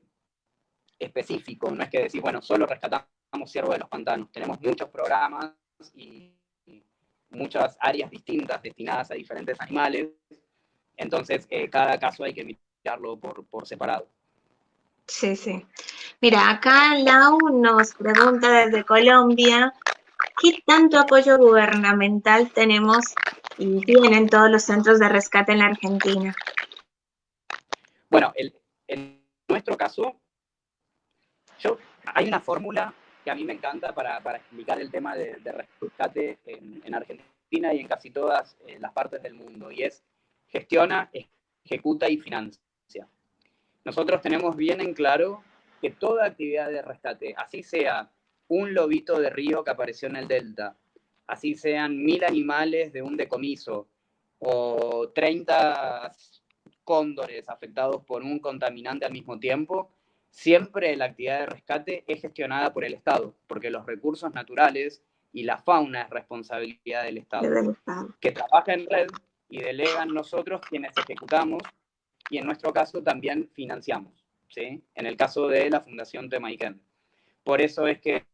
específico, no es que decir, bueno, solo rescatamos ciervo de los pantanos, tenemos muchos programas y muchas áreas distintas destinadas a diferentes animales, entonces eh, cada caso hay que mirarlo por, por separado. Sí, sí. Mira, acá Lau nos pregunta desde Colombia, ¿qué tanto apoyo gubernamental tenemos y tienen todos los centros de rescate en la Argentina? Bueno, en nuestro caso, hay una fórmula que a mí me encanta para, explicar el tema de, rescate en, Argentina y en casi todas eh, las partes del mundo, y es gestiona, ejecuta y financia. Nosotros tenemos bien en claro que toda actividad de rescate, así sea un lobito de río que apareció en el delta, así sean mil animales de un decomiso o 30 cóndores afectados por un contaminante al mismo tiempo, siempre la actividad de rescate es gestionada por el Estado, porque los recursos naturales y la fauna es responsabilidad del Estado, que trabaja en red y delega en nosotros quienes ejecutamos y en nuestro caso también financiamos, ¿sí? En el caso de la Fundación Temaiken. Por eso es que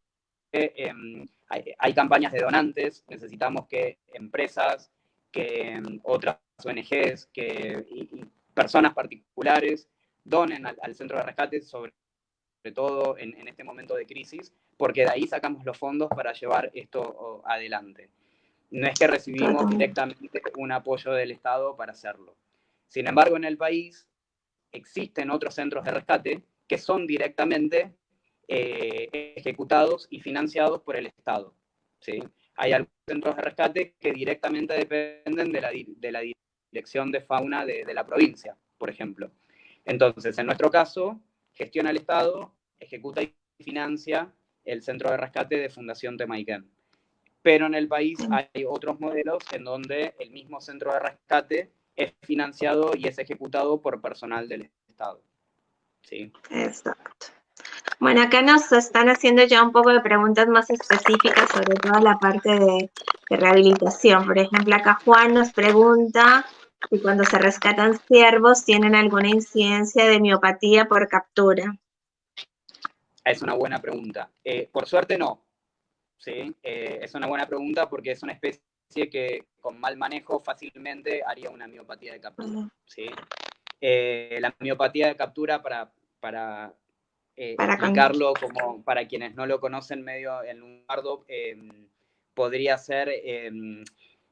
em, hay, campañas de donantes, necesitamos que empresas, que em, otras ONGs, que y, personas particulares donen al, centro de rescate, sobre, todo en, este momento de crisis, porque de ahí sacamos los fondos para llevar esto adelante. No es que recibimos directamente un apoyo del Estado para hacerlo. Sin embargo, en el país existen otros centros de rescate que son directamente eh, ejecutados y financiados por el Estado. ¿sí? Hay algunos centros de rescate que directamente dependen de la, de la dirección de fauna de, de, la provincia, por ejemplo. Entonces, en nuestro caso, gestiona el Estado, ejecuta y financia el centro de rescate de Fundación Temaiken. Pero en el país hay otros modelos en donde el mismo centro de rescate es financiado y es ejecutado por personal del Estado. ¿Sí? Exacto. Bueno, acá nos están haciendo ya un poco de preguntas más específicas sobre toda la parte de, rehabilitación. Por ejemplo, acá Juan nos pregunta si cuando se rescatan ciervos tienen alguna incidencia de miopatía por captura. Es una buena pregunta. Eh, por suerte no. ¿Sí? Eh, es una buena pregunta porque es una especie que con mal manejo fácilmente haría una miopatía de captura. ¿sí? Eh, la miopatía de captura, para, para eh, explicarlo como para quienes no lo conocen medio en un bardo, em, podría ser em,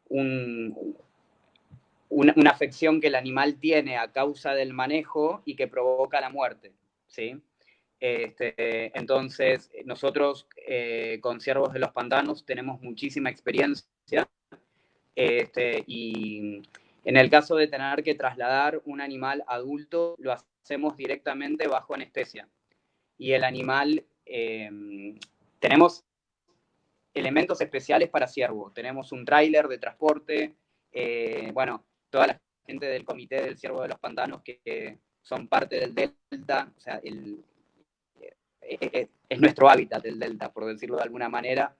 una, afección que el animal tiene a causa del manejo y que provoca la muerte, ¿sí? Este, entonces, nosotros eh, con ciervos de los pantanos tenemos muchísima experiencia este, y en el caso de tener que trasladar un animal adulto, lo hacemos directamente bajo anestesia y el animal, eh, tenemos elementos especiales para ciervo. Tenemos un tráiler de transporte, eh, bueno, toda la gente del comité del ciervo de los pantanos que, son parte del delta, o sea, eh, es nuestro hábitat el delta, por decirlo de alguna manera.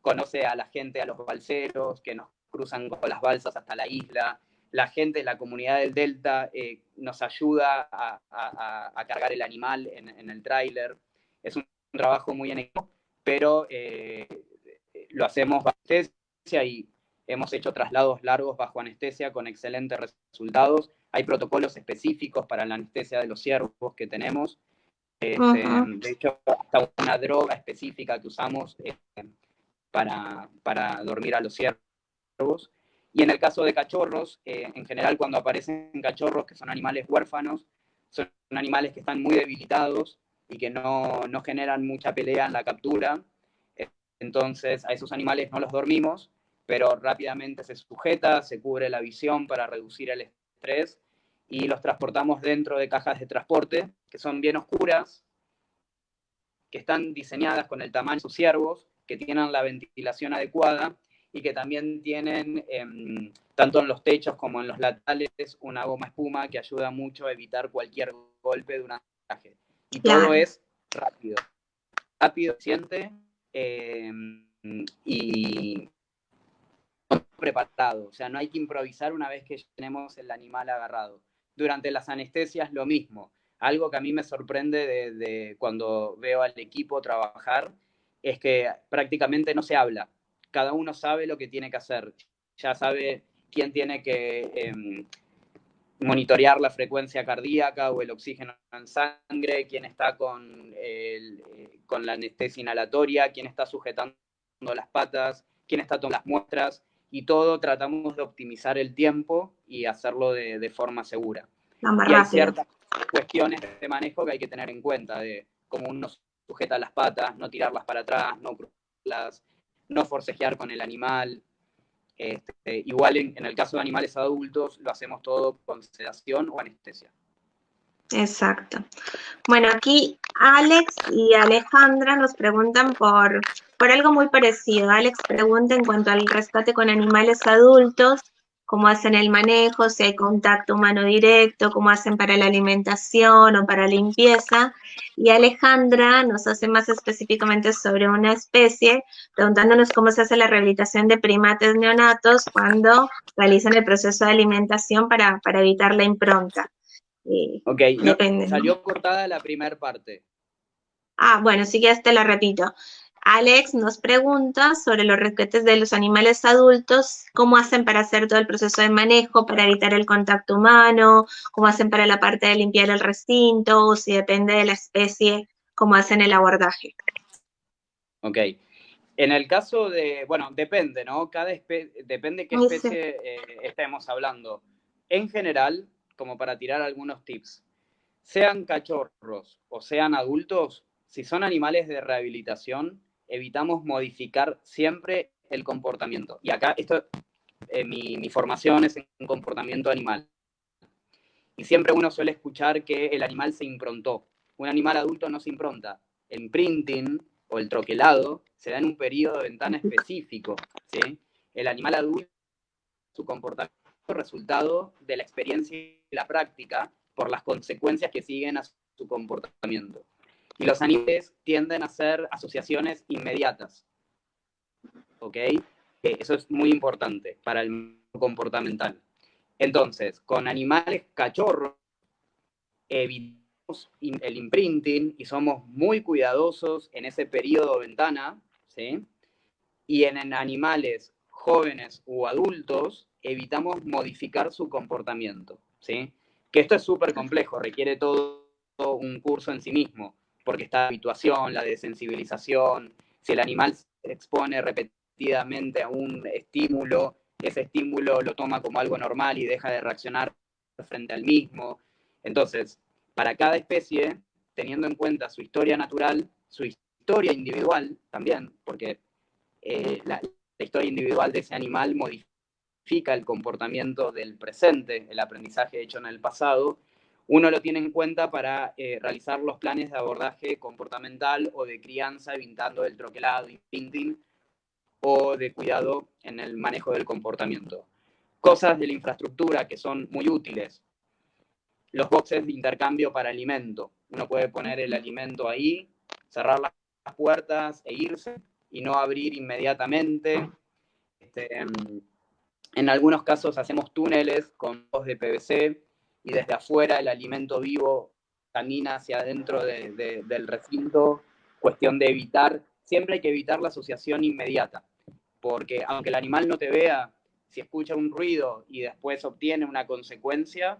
Conoce a la gente, a los balseros que nos cruzan con las balsas hasta la isla, la gente, la comunidad del Delta eh, nos ayuda a, cargar el animal en, el tráiler. Es un, trabajo muy en pero eh, lo hacemos bajo y hemos hecho traslados largos bajo anestesia con excelentes resultados. Hay protocolos específicos para la anestesia de los ciervos que tenemos. Este, de hecho, hasta una droga específica que usamos eh, para, para dormir a los ciervos. Y en el caso de cachorros, eh, en general cuando aparecen cachorros que son animales huérfanos, son animales que están muy debilitados y que no, no generan mucha pelea en la captura. Entonces a esos animales no los dormimos, pero rápidamente se sujeta, se cubre la visión para reducir el estrés y los transportamos dentro de cajas de transporte que son bien oscuras, que están diseñadas con el tamaño de sus ciervos, que tienen la ventilación adecuada y que también tienen, em, tanto en los techos como en los laterales, una goma espuma que ayuda mucho a evitar cualquier golpe de un ataque. Y todo es rápido, rápido, eficiente em, y preparado. O sea, no hay que improvisar una vez que tenemos el animal agarrado. Durante las anestesias lo mismo. Algo que a mí me sorprende de cuando veo al equipo trabajar es que prácticamente no se habla cada uno sabe lo que tiene que hacer. Ya sabe quién tiene que em, monitorear la frecuencia cardíaca o el oxígeno en sangre, quién está con, eh, con la anestesia inhalatoria, quién está sujetando las patas, quién está tomando las muestras, y todo tratamos de optimizar el tiempo y hacerlo de, forma segura. y hay ciertas cuestiones de manejo que hay que tener en cuenta, de cómo uno sujeta las patas, no tirarlas para atrás, no cruzarlas, no forcejear con el animal. Este, igual en, el caso de animales adultos lo hacemos todo con sedación o anestesia. Exacto. Bueno, aquí Alex y Alejandra nos preguntan por, por algo muy parecido. Alex pregunta en cuanto al rescate con animales adultos, cómo hacen el manejo, si hay contacto humano directo, cómo hacen para la alimentación o para limpieza. Y Alejandra nos hace más específicamente sobre una especie, preguntándonos cómo se hace la rehabilitación de primates neonatos cuando realizan el proceso de alimentación para, evitar la impronta. Ok, salió cortada la primera parte. Ah, bueno, sí que te la repito. Alex nos pregunta sobre los rescates de los animales adultos, cómo hacen para hacer todo el proceso de manejo, para evitar el contacto humano, cómo hacen para la parte de limpiar el recinto, o si depende de la especie, cómo hacen el abordaje. Ok. En el caso de, bueno, depende, ¿no? Cada especie, depende qué especie eh, estemos hablando. En general, como para tirar algunos tips, sean cachorros o sean adultos, si son animales de rehabilitación, evitamos modificar siempre el comportamiento. Y acá, esto, eh, mi, formación es en comportamiento animal. Y siempre uno suele escuchar que el animal se improntó. Un animal adulto no se impronta. El imprinting o el troquelado se da en un periodo de ventana específico. ¿sí? El animal adulto, su comportamiento resultado de la experiencia y la práctica por las consecuencias que siguen a su comportamiento. Y los animales tienden a ser asociaciones inmediatas. ¿Ok? Eso es muy importante para el comportamental. Entonces, con animales cachorros, evitamos el imprinting y somos muy cuidadosos en ese periodo ventana, ¿sí? Y en animales jóvenes o adultos, evitamos modificar su comportamiento, ¿sí? Que esto es súper complejo, requiere todo un curso en sí mismo porque está la habituación, la desensibilización, si el animal se expone repetidamente a un estímulo, ese estímulo lo toma como algo normal y deja de reaccionar frente al mismo. Entonces, para cada especie, teniendo en cuenta su historia natural, su historia individual también, porque eh, la, la historia individual de ese animal modifica el comportamiento del presente, el aprendizaje hecho en el pasado, uno lo tiene en cuenta para eh, realizar los planes de abordaje comportamental o de crianza, evitando el troquelado y pinting, o de cuidado en el manejo del comportamiento. Cosas de la infraestructura que son muy útiles. Los boxes de intercambio para alimento. Uno puede poner el alimento ahí, cerrar las puertas e irse y no abrir inmediatamente. Este, en algunos casos hacemos túneles con dos de PVC y desde afuera el alimento vivo camina hacia adentro del recinto, cuestión de evitar, siempre hay que evitar la asociación inmediata, porque aunque el animal no te vea, si escucha un ruido y después obtiene una consecuencia,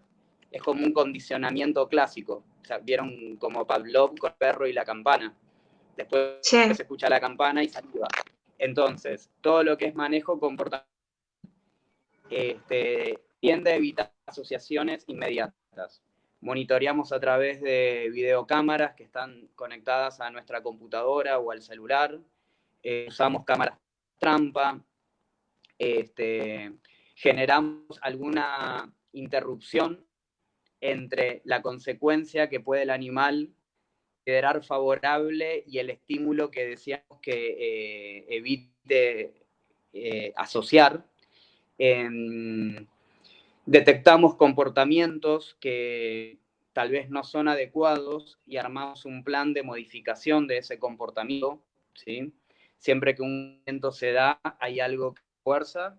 es como un condicionamiento clásico. O sea, vieron como Pavlov con el perro y la campana. Después se escucha la campana y saliva. Entonces, todo lo que es manejo comportamental este, tiende a evitar asociaciones inmediatas. Monitoreamos a través de videocámaras que están conectadas a nuestra computadora o al celular. Eh, usamos cámaras trampa. Este, generamos alguna interrupción entre la consecuencia que puede el animal quedar favorable y el estímulo que decíamos que eh, evite eh, asociar detectamos comportamientos que tal vez no son adecuados y armamos un plan de modificación de ese comportamiento, ¿sí? Siempre que un movimiento se da, hay algo que fuerza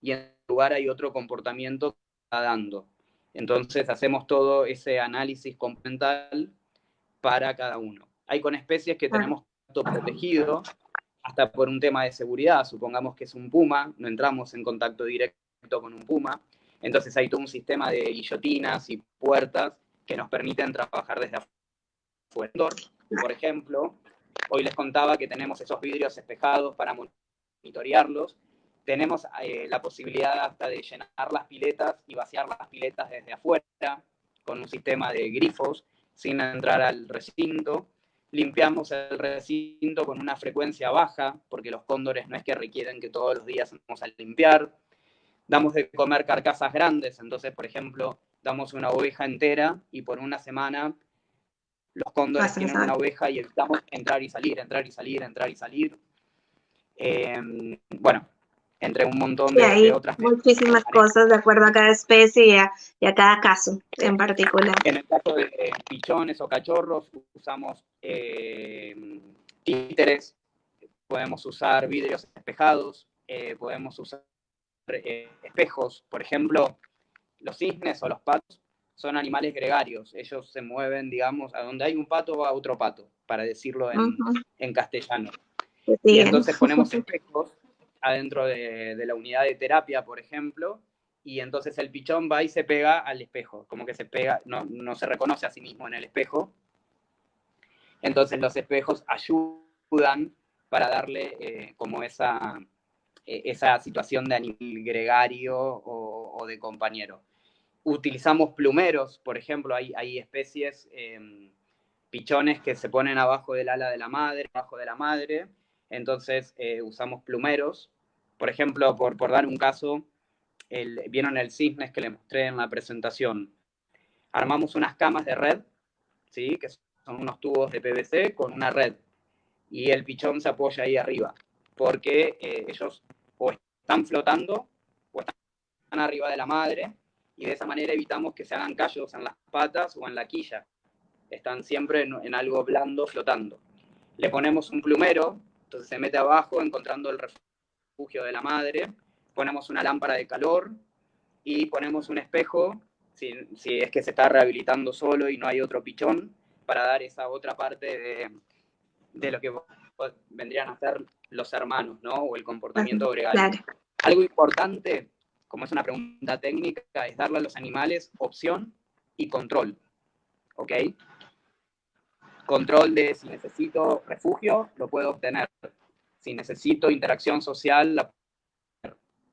y en lugar hay otro comportamiento que está dando. Entonces hacemos todo ese análisis complemental para cada uno. Hay con especies que tenemos contacto protegido, hasta por un tema de seguridad. Supongamos que es un puma, no entramos en contacto directo con un puma, entonces hay todo un sistema de guillotinas y puertas que nos permiten trabajar desde afuera. Por ejemplo, hoy les contaba que tenemos esos vidrios espejados para monitorearlos. Tenemos eh, la posibilidad hasta de llenar las piletas y vaciar las piletas desde afuera con un sistema de grifos sin entrar al recinto. Limpiamos el recinto con una frecuencia baja, porque los cóndores no es que requieren que todos los días vamos a limpiar damos de comer carcasas grandes, entonces, por ejemplo, damos una oveja entera y por una semana los cóndores tienen una oveja y evitamos entrar y salir, entrar y salir, entrar y salir. Em, bueno, entre un montón de, otras. Muchísimas cosas de acuerdo a cada especie y a, cada caso en particular. En el caso de pichones o cachorros, usamos eh, títeres, podemos usar vidrios espejados, eh, podemos usar eh, espejos. Por ejemplo, los cisnes o los patos son animales gregarios. Ellos se mueven, digamos, a donde hay un pato va otro pato, para decirlo en, castellano. Y entonces ponemos espejos adentro de, la unidad de terapia, por ejemplo, y entonces el pichón va y se pega al espejo, como que se pega, no, se reconoce a sí mismo en el espejo. Entonces los espejos ayudan para darle eh, como esa, e, esa situación de animal gregario o, de compañero. Utilizamos plumeros, por ejemplo, hay, hay especies, em, pichones que se ponen abajo del ala de la madre, abajo de la madre, entonces eh, usamos plumeros por ejemplo, por, por dar un caso, el, vieron el cisnes que le mostré en la presentación. Armamos unas camas de red, ¿sí? que son unos tubos de PVC con una red. Y el pichón se apoya ahí arriba, porque eh, ellos o están flotando o están arriba de la madre, y de esa manera evitamos que se hagan callos en las patas o en la quilla. Están siempre en, en algo blando flotando. Le ponemos un plumero, entonces se mete abajo encontrando el refugio de la madre, ponemos una lámpara de calor y ponemos un espejo, si, es que se está rehabilitando solo y no hay otro pichón, para dar esa otra parte de, lo que vendrían a ser los hermanos, ¿no? O el comportamiento gregario. Algo importante, como es una pregunta técnica, es darle a los animales opción y control, ¿ok? Control de si necesito refugio, lo puedo obtener si necesito interacción social, la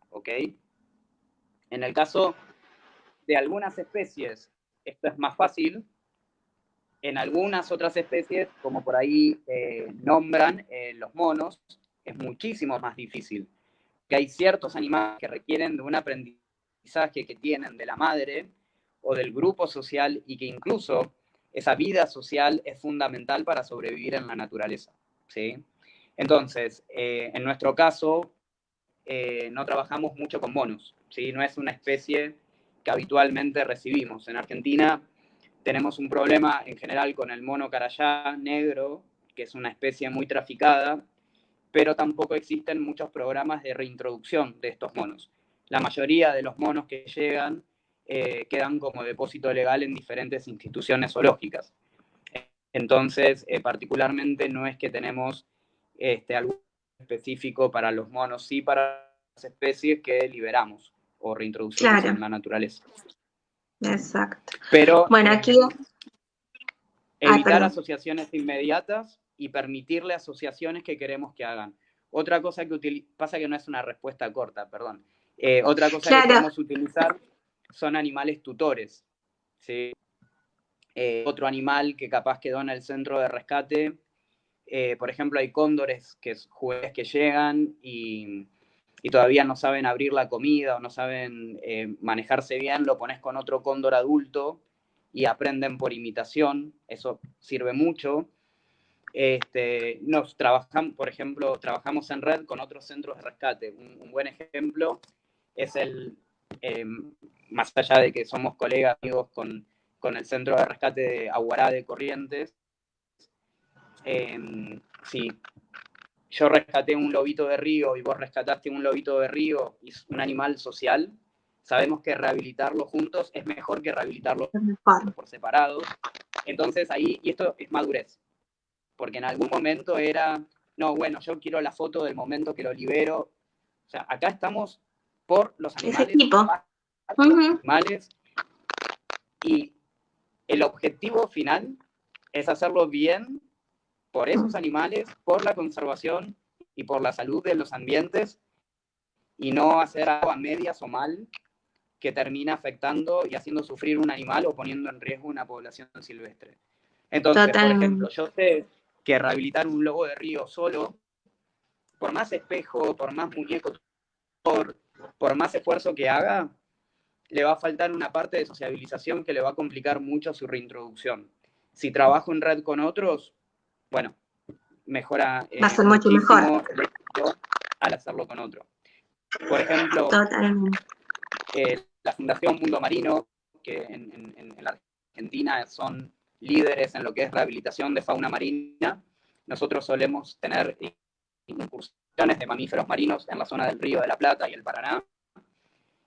¿ok? En el caso de algunas especies, esto es más fácil. En algunas otras especies, como por ahí eh, nombran eh, los monos, es muchísimo más difícil. Que hay ciertos animales que requieren de un aprendizaje que tienen de la madre o del grupo social y que incluso esa vida social es fundamental para sobrevivir en la naturaleza. ¿sí? Entonces, eh, en nuestro caso, eh, no trabajamos mucho con monos, ¿sí? no es una especie que habitualmente recibimos. En Argentina tenemos un problema en general con el mono carayá negro, que es una especie muy traficada, pero tampoco existen muchos programas de reintroducción de estos monos. La mayoría de los monos que llegan eh, quedan como depósito legal en diferentes instituciones zoológicas. Entonces, particularmente no es que tenemos este, algo específico para los monos, sí para las especies que liberamos o reintroducimos en la naturaleza. Exacto. Pero bueno, aquí... Eh, evitar asociaciones inmediatas y permitirle asociaciones que queremos que hagan. Otra cosa que pasa que no es una respuesta corta, perdón. Eh, otra cosa que podemos utilizar son animales tutores. ¿sí? Eh, otro animal que capaz quedó en el centro de rescate eh, por ejemplo, hay cóndores que jueces que llegan y, todavía no saben abrir la comida o no saben eh, manejarse bien, lo pones con otro cóndor adulto y aprenden por imitación, eso sirve mucho. Este, nos trabajamos, por ejemplo, trabajamos en red con otros centros de rescate. Un, buen ejemplo es el, em, más allá de que somos colegas, amigos con, con el centro de rescate de Aguará de Corrientes, Em, si yo rescaté un lobito de río y vos rescataste un lobito de río y es un animal social, sabemos que rehabilitarlo juntos es mejor que rehabilitarlo por separado. Entonces ahí, y esto es madurez, porque en algún momento era, no, bueno, yo quiero la foto del momento que lo libero. O sea, acá estamos por los animales. Animales. Y el objetivo final es hacerlo bien por esos animales, por la conservación y por la salud de los ambientes y no hacer algo a medias o mal que termina afectando y haciendo sufrir un animal o poniendo en riesgo una población silvestre. Entonces, por ejemplo, yo sé que rehabilitar un lobo de río solo, por más espejo, por más muñeco, por, por más esfuerzo que haga, le va a faltar una parte de sociabilización que le va a complicar mucho su reintroducción. Si trabajo en red con otros, bueno, mejora. Va a ser mucho mejor. Al hacerlo con otro. Por ejemplo, eh, la Fundación Mundo Marino, que en, en, la Argentina son líderes en lo que es rehabilitación de fauna marina, nosotros solemos tener incursiones de mamíferos marinos en la zona del Río de la Plata y el Paraná.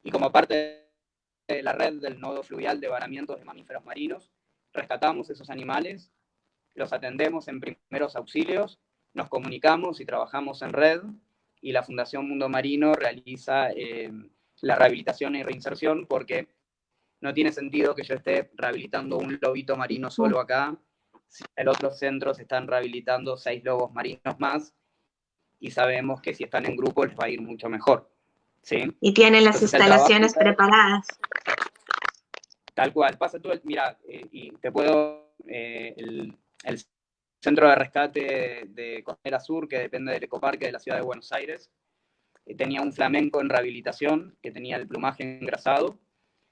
Y como parte de la red del nodo fluvial de varamientos de mamíferos marinos, rescatamos esos animales, los atendemos en primeros auxilios, nos comunicamos y trabajamos en red y la Fundación Mundo Marino realiza eh, la rehabilitación y reinserción porque no tiene sentido que yo esté rehabilitando un lobito marino solo acá, si en otros centros están rehabilitando seis lobos marinos más y sabemos que si están en grupo les va a ir mucho mejor. ¿Sí? Y tienen las instalaciones preparadas. Tal cual, pasa tú, mira, eh, y te puedo, eh, el, centro de rescate de Costera Sur, que depende del ecoparque de la ciudad de Buenos Aires, eh, tenía un flamenco en rehabilitación, que tenía el plumaje engrasado,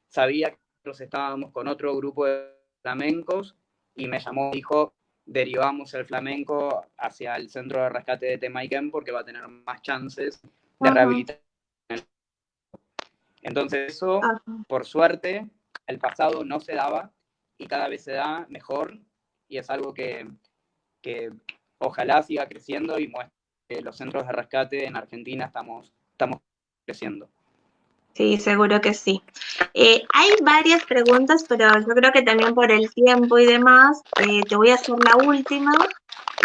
sabía que nosotros estábamos con otro grupo de flamencos, y me llamó y dijo, derivamos el flamenco hacia el centro de rescate de Temaiken porque va a tener más chances de rehabilitación. Entonces eso, por suerte, el pasado no se daba y cada vez se da mejor y es algo que, ojalá siga creciendo y muestre que los centros de rescate en Argentina estamos, estamos creciendo. Sí, seguro que sí. Eh, hay varias preguntas, pero yo creo que también por el tiempo y demás, eh, te voy a hacer la última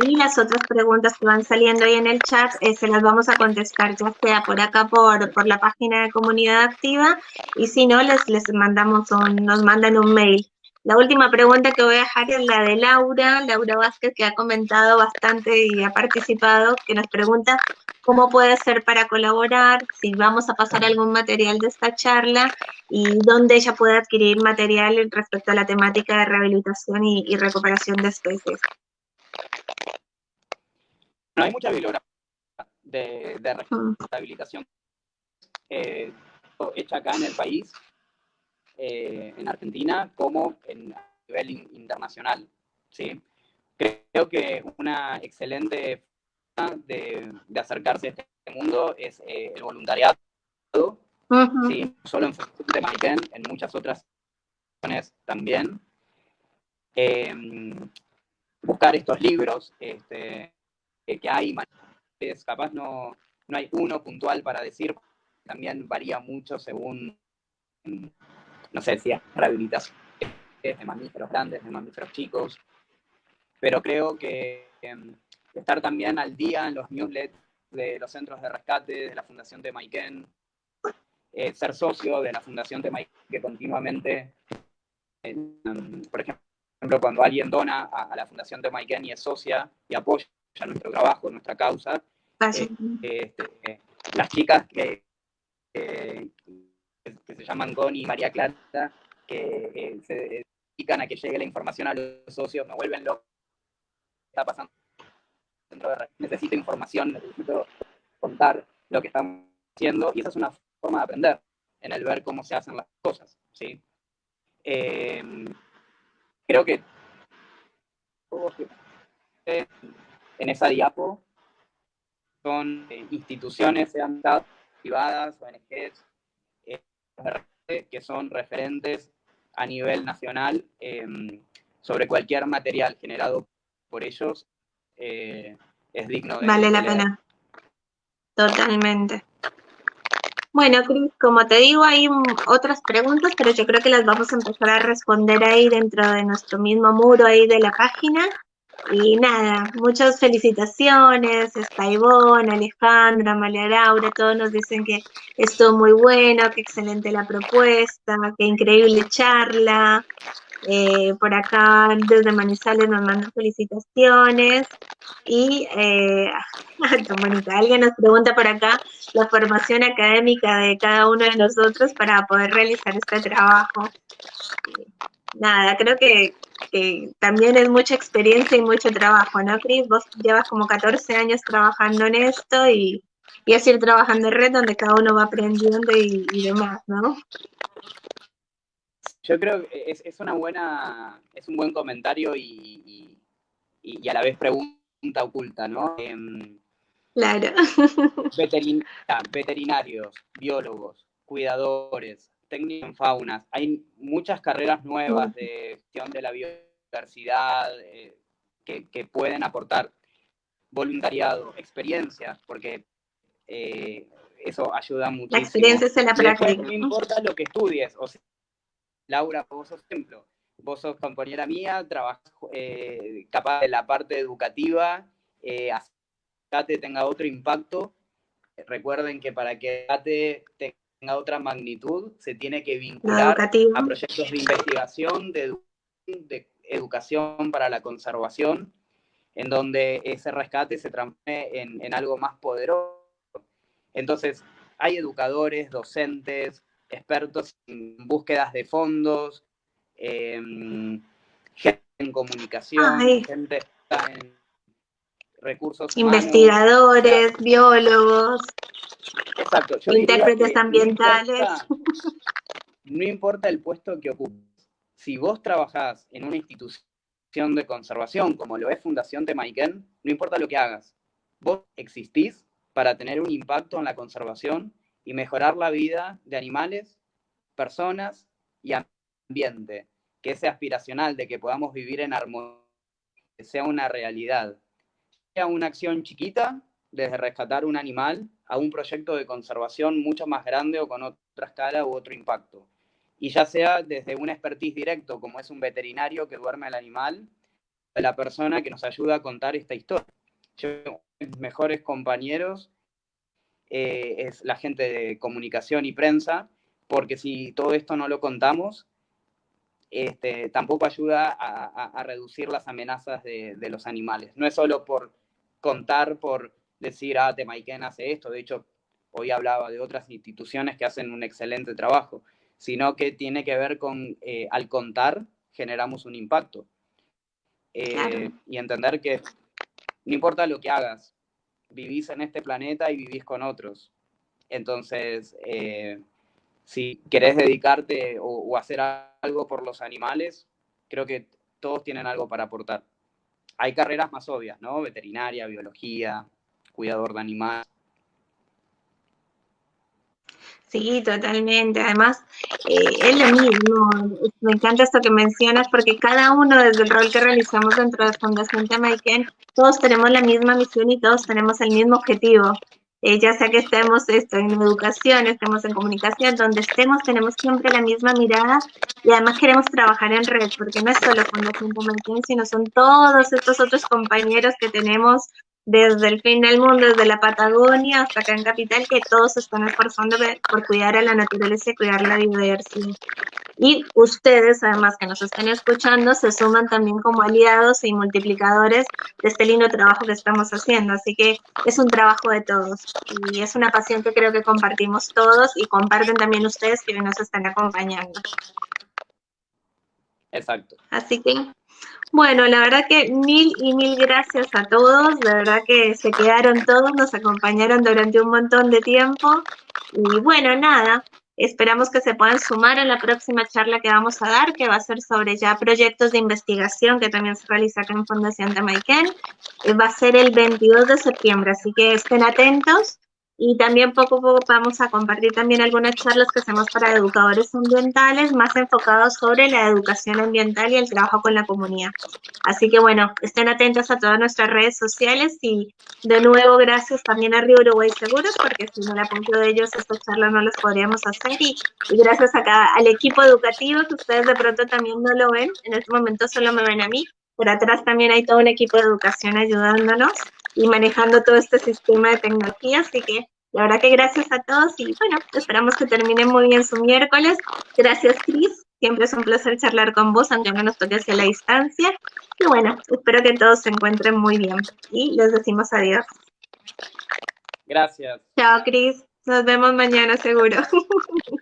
y las otras preguntas que van saliendo ahí en el chat eh, se las vamos a contestar ya sea por acá por, por la página de comunidad activa y si no les, les mandamos un, nos mandan un mail. La última pregunta que voy a dejar es la de Laura, Laura Vázquez, que ha comentado bastante y ha participado, que nos pregunta cómo puede ser para colaborar, si vamos a pasar algún material de esta charla y dónde ella puede adquirir material respecto a la temática de rehabilitación y, recuperación de especies. No hay mucha bibliografía de, mm. rehabilitación eh, hecha acá en el país eh, en Argentina como en, a nivel internacional. ¿sí? Creo que una excelente forma de, acercarse a este mundo es eh, el voluntariado, ¿sí? solo en de Maiken, en muchas otras también. Em, buscar estos libros este, que hay, capaz no, no hay uno puntual para decir, también varía mucho según no sé si es rehabilitación de mamíferos grandes, de mamíferos chicos, pero creo que em, estar también al día en los newsletters de los centros de rescate, de la Fundación de Maiken, eh, ser socio de la Fundación de Maiken, que continuamente, em, por ejemplo, cuando alguien dona a, la Fundación de Maiken y es socia y apoya nuestro trabajo, nuestra causa, eh, este, las chicas que, que se llaman Goni y María Clara, que se dedican a que llegue la información a los socios, me vuelven loco. está pasando? Necesito información, necesito contar lo que estamos haciendo, y esa es una forma de aprender, en el ver cómo se hacen las cosas. ¿sí? Eh, creo que en esa diapo son instituciones, sean privadas, ONGs, que son referentes a nivel nacional em, sobre cualquier material generado por ellos, eh, es digno de... Vale la pena. Totalmente. Bueno, Cris, como te digo, hay otras preguntas, pero yo creo que las vamos a empezar a responder ahí dentro de nuestro mismo muro ahí de la página. Y nada, muchas felicitaciones, está Alejandra, María Laura, todos nos dicen que estuvo muy bueno, que excelente la propuesta, que increíble charla. Eh, por acá desde Manizales nos mandan felicitaciones. Y eh, alguien nos pregunta por acá la formación académica de cada uno de nosotros para poder realizar este trabajo. Nada, creo que que también es mucha experiencia y mucho trabajo, ¿no, Cris? Vos llevas como 14 años trabajando en esto y, y es ir trabajando en red donde cada uno va aprendiendo y, demás, ¿no? Yo creo que es, es, una buena, es un buen comentario y, y, a la vez pregunta oculta, ¿no? Em, Claro. veterinarios, biólogos, cuidadores, técnicos en faunas. Hay muchas carreras nuevas de gestión de la biodiversidad eh, que, pueden aportar voluntariado, experiencia, porque eh, eso ayuda muchísimo. La experiencia es en la práctica. No importa lo que estudies. O sea, Laura, vos sos ejemplo. Vos sos compañera mía, trabajas eh, capaz de la parte educativa, eh, tenga otro impacto. Recuerden que para que ATE tenga otra magnitud, se tiene que vincular a proyectos de investigación, de, educación para la conservación, en donde ese rescate se transforme en algo más poderoso entonces, hay educadores, docentes, expertos en búsquedas de fondos, em, gente en comunicación, gente en recursos Investigadores, biólogos, intérpretes ambientales. No importa, el puesto que ocupes. Si vos trabajás en una institución de conservación, como lo es Fundación Temaiken, no importa lo que hagas. Vos existís para tener un impacto en la conservación y mejorar la vida de animales, personas y ambiente, que ese aspiracional de que podamos vivir en armonía sea una realidad. Sea una acción chiquita, desde rescatar un animal, a un proyecto de conservación mucho más grande o con otra escala u otro impacto. Y ya sea desde un expertise directo, como es un veterinario que duerme al animal, la persona que nos ayuda a contar esta historia mejores compañeros eh, es la gente de comunicación y prensa, porque si todo esto no lo contamos, este, tampoco ayuda a, reducir las amenazas de, los animales. No es solo por contar, por decir, ah, Temaiken hace esto, de hecho, hoy hablaba de otras instituciones que hacen un excelente trabajo, sino que tiene que ver con, eh, al contar, generamos un impacto. Eh, y entender que no importa lo que hagas, vivís en este planeta y vivís con otros. Entonces, eh, si querés dedicarte o, hacer algo por los animales, creo que todos tienen algo para aportar. Hay carreras más obvias, ¿no? Veterinaria, biología, cuidador de animales. Sí, totalmente. Además, eh, es lo mismo. Me encanta esto que mencionas porque cada uno desde el rol que realizamos dentro de Fundación Temaiken, todos tenemos la misma misión y todos tenemos el mismo objetivo. Eh, ya sea que estemos en educación, estemos en comunicación, donde estemos, tenemos siempre la misma mirada y además queremos trabajar en red, porque no es solo Fundación Temaiken, sino son todos estos otros compañeros que tenemos desde el fin del mundo, desde la Patagonia hasta acá en Capital, que todos se están esforzando por cuidar a la naturaleza y cuidar la biodiversidad. Y ustedes, además que nos están escuchando, se suman también como aliados y multiplicadores de este lindo trabajo que estamos haciendo. Así que es un trabajo de todos y es una pasión que creo que compartimos todos y comparten también ustedes que nos están acompañando. Exacto. Así que bueno, la verdad que mil y mil gracias a todos, de verdad que se quedaron todos, nos acompañaron durante un montón de tiempo. Y bueno, nada, esperamos que se puedan sumar a la próxima charla que vamos a dar, que va a ser sobre ya proyectos de investigación que también se realiza acá en Fundación Tamaiken, eh, va a ser el 22 de septiembre, así que estén atentos y también poco a poco vamos a compartir también algunas charlas que hacemos para educadores ambientales más enfocados sobre la educación ambiental y el trabajo con la comunidad. Así que bueno, estén atentos a todas nuestras redes sociales y de nuevo gracias también a Río Uruguay Seguros porque sin el apoyo de ellos estas charlas no las podríamos hacer y, gracias acá al equipo educativo que ustedes de pronto también no lo ven, en este momento solo me ven a mí, pero atrás también hay todo un equipo de educación ayudándonos y manejando todo este sistema de tecnología, así que la verdad que gracias a todos y bueno, esperamos que terminen muy bien su miércoles. Gracias Cris, siempre es un placer charlar con vos, aunque no nos toque hacia la distancia. Y bueno, espero que todos se encuentren muy bien y les decimos adiós. Gracias. Chao Cris, nos vemos mañana seguro.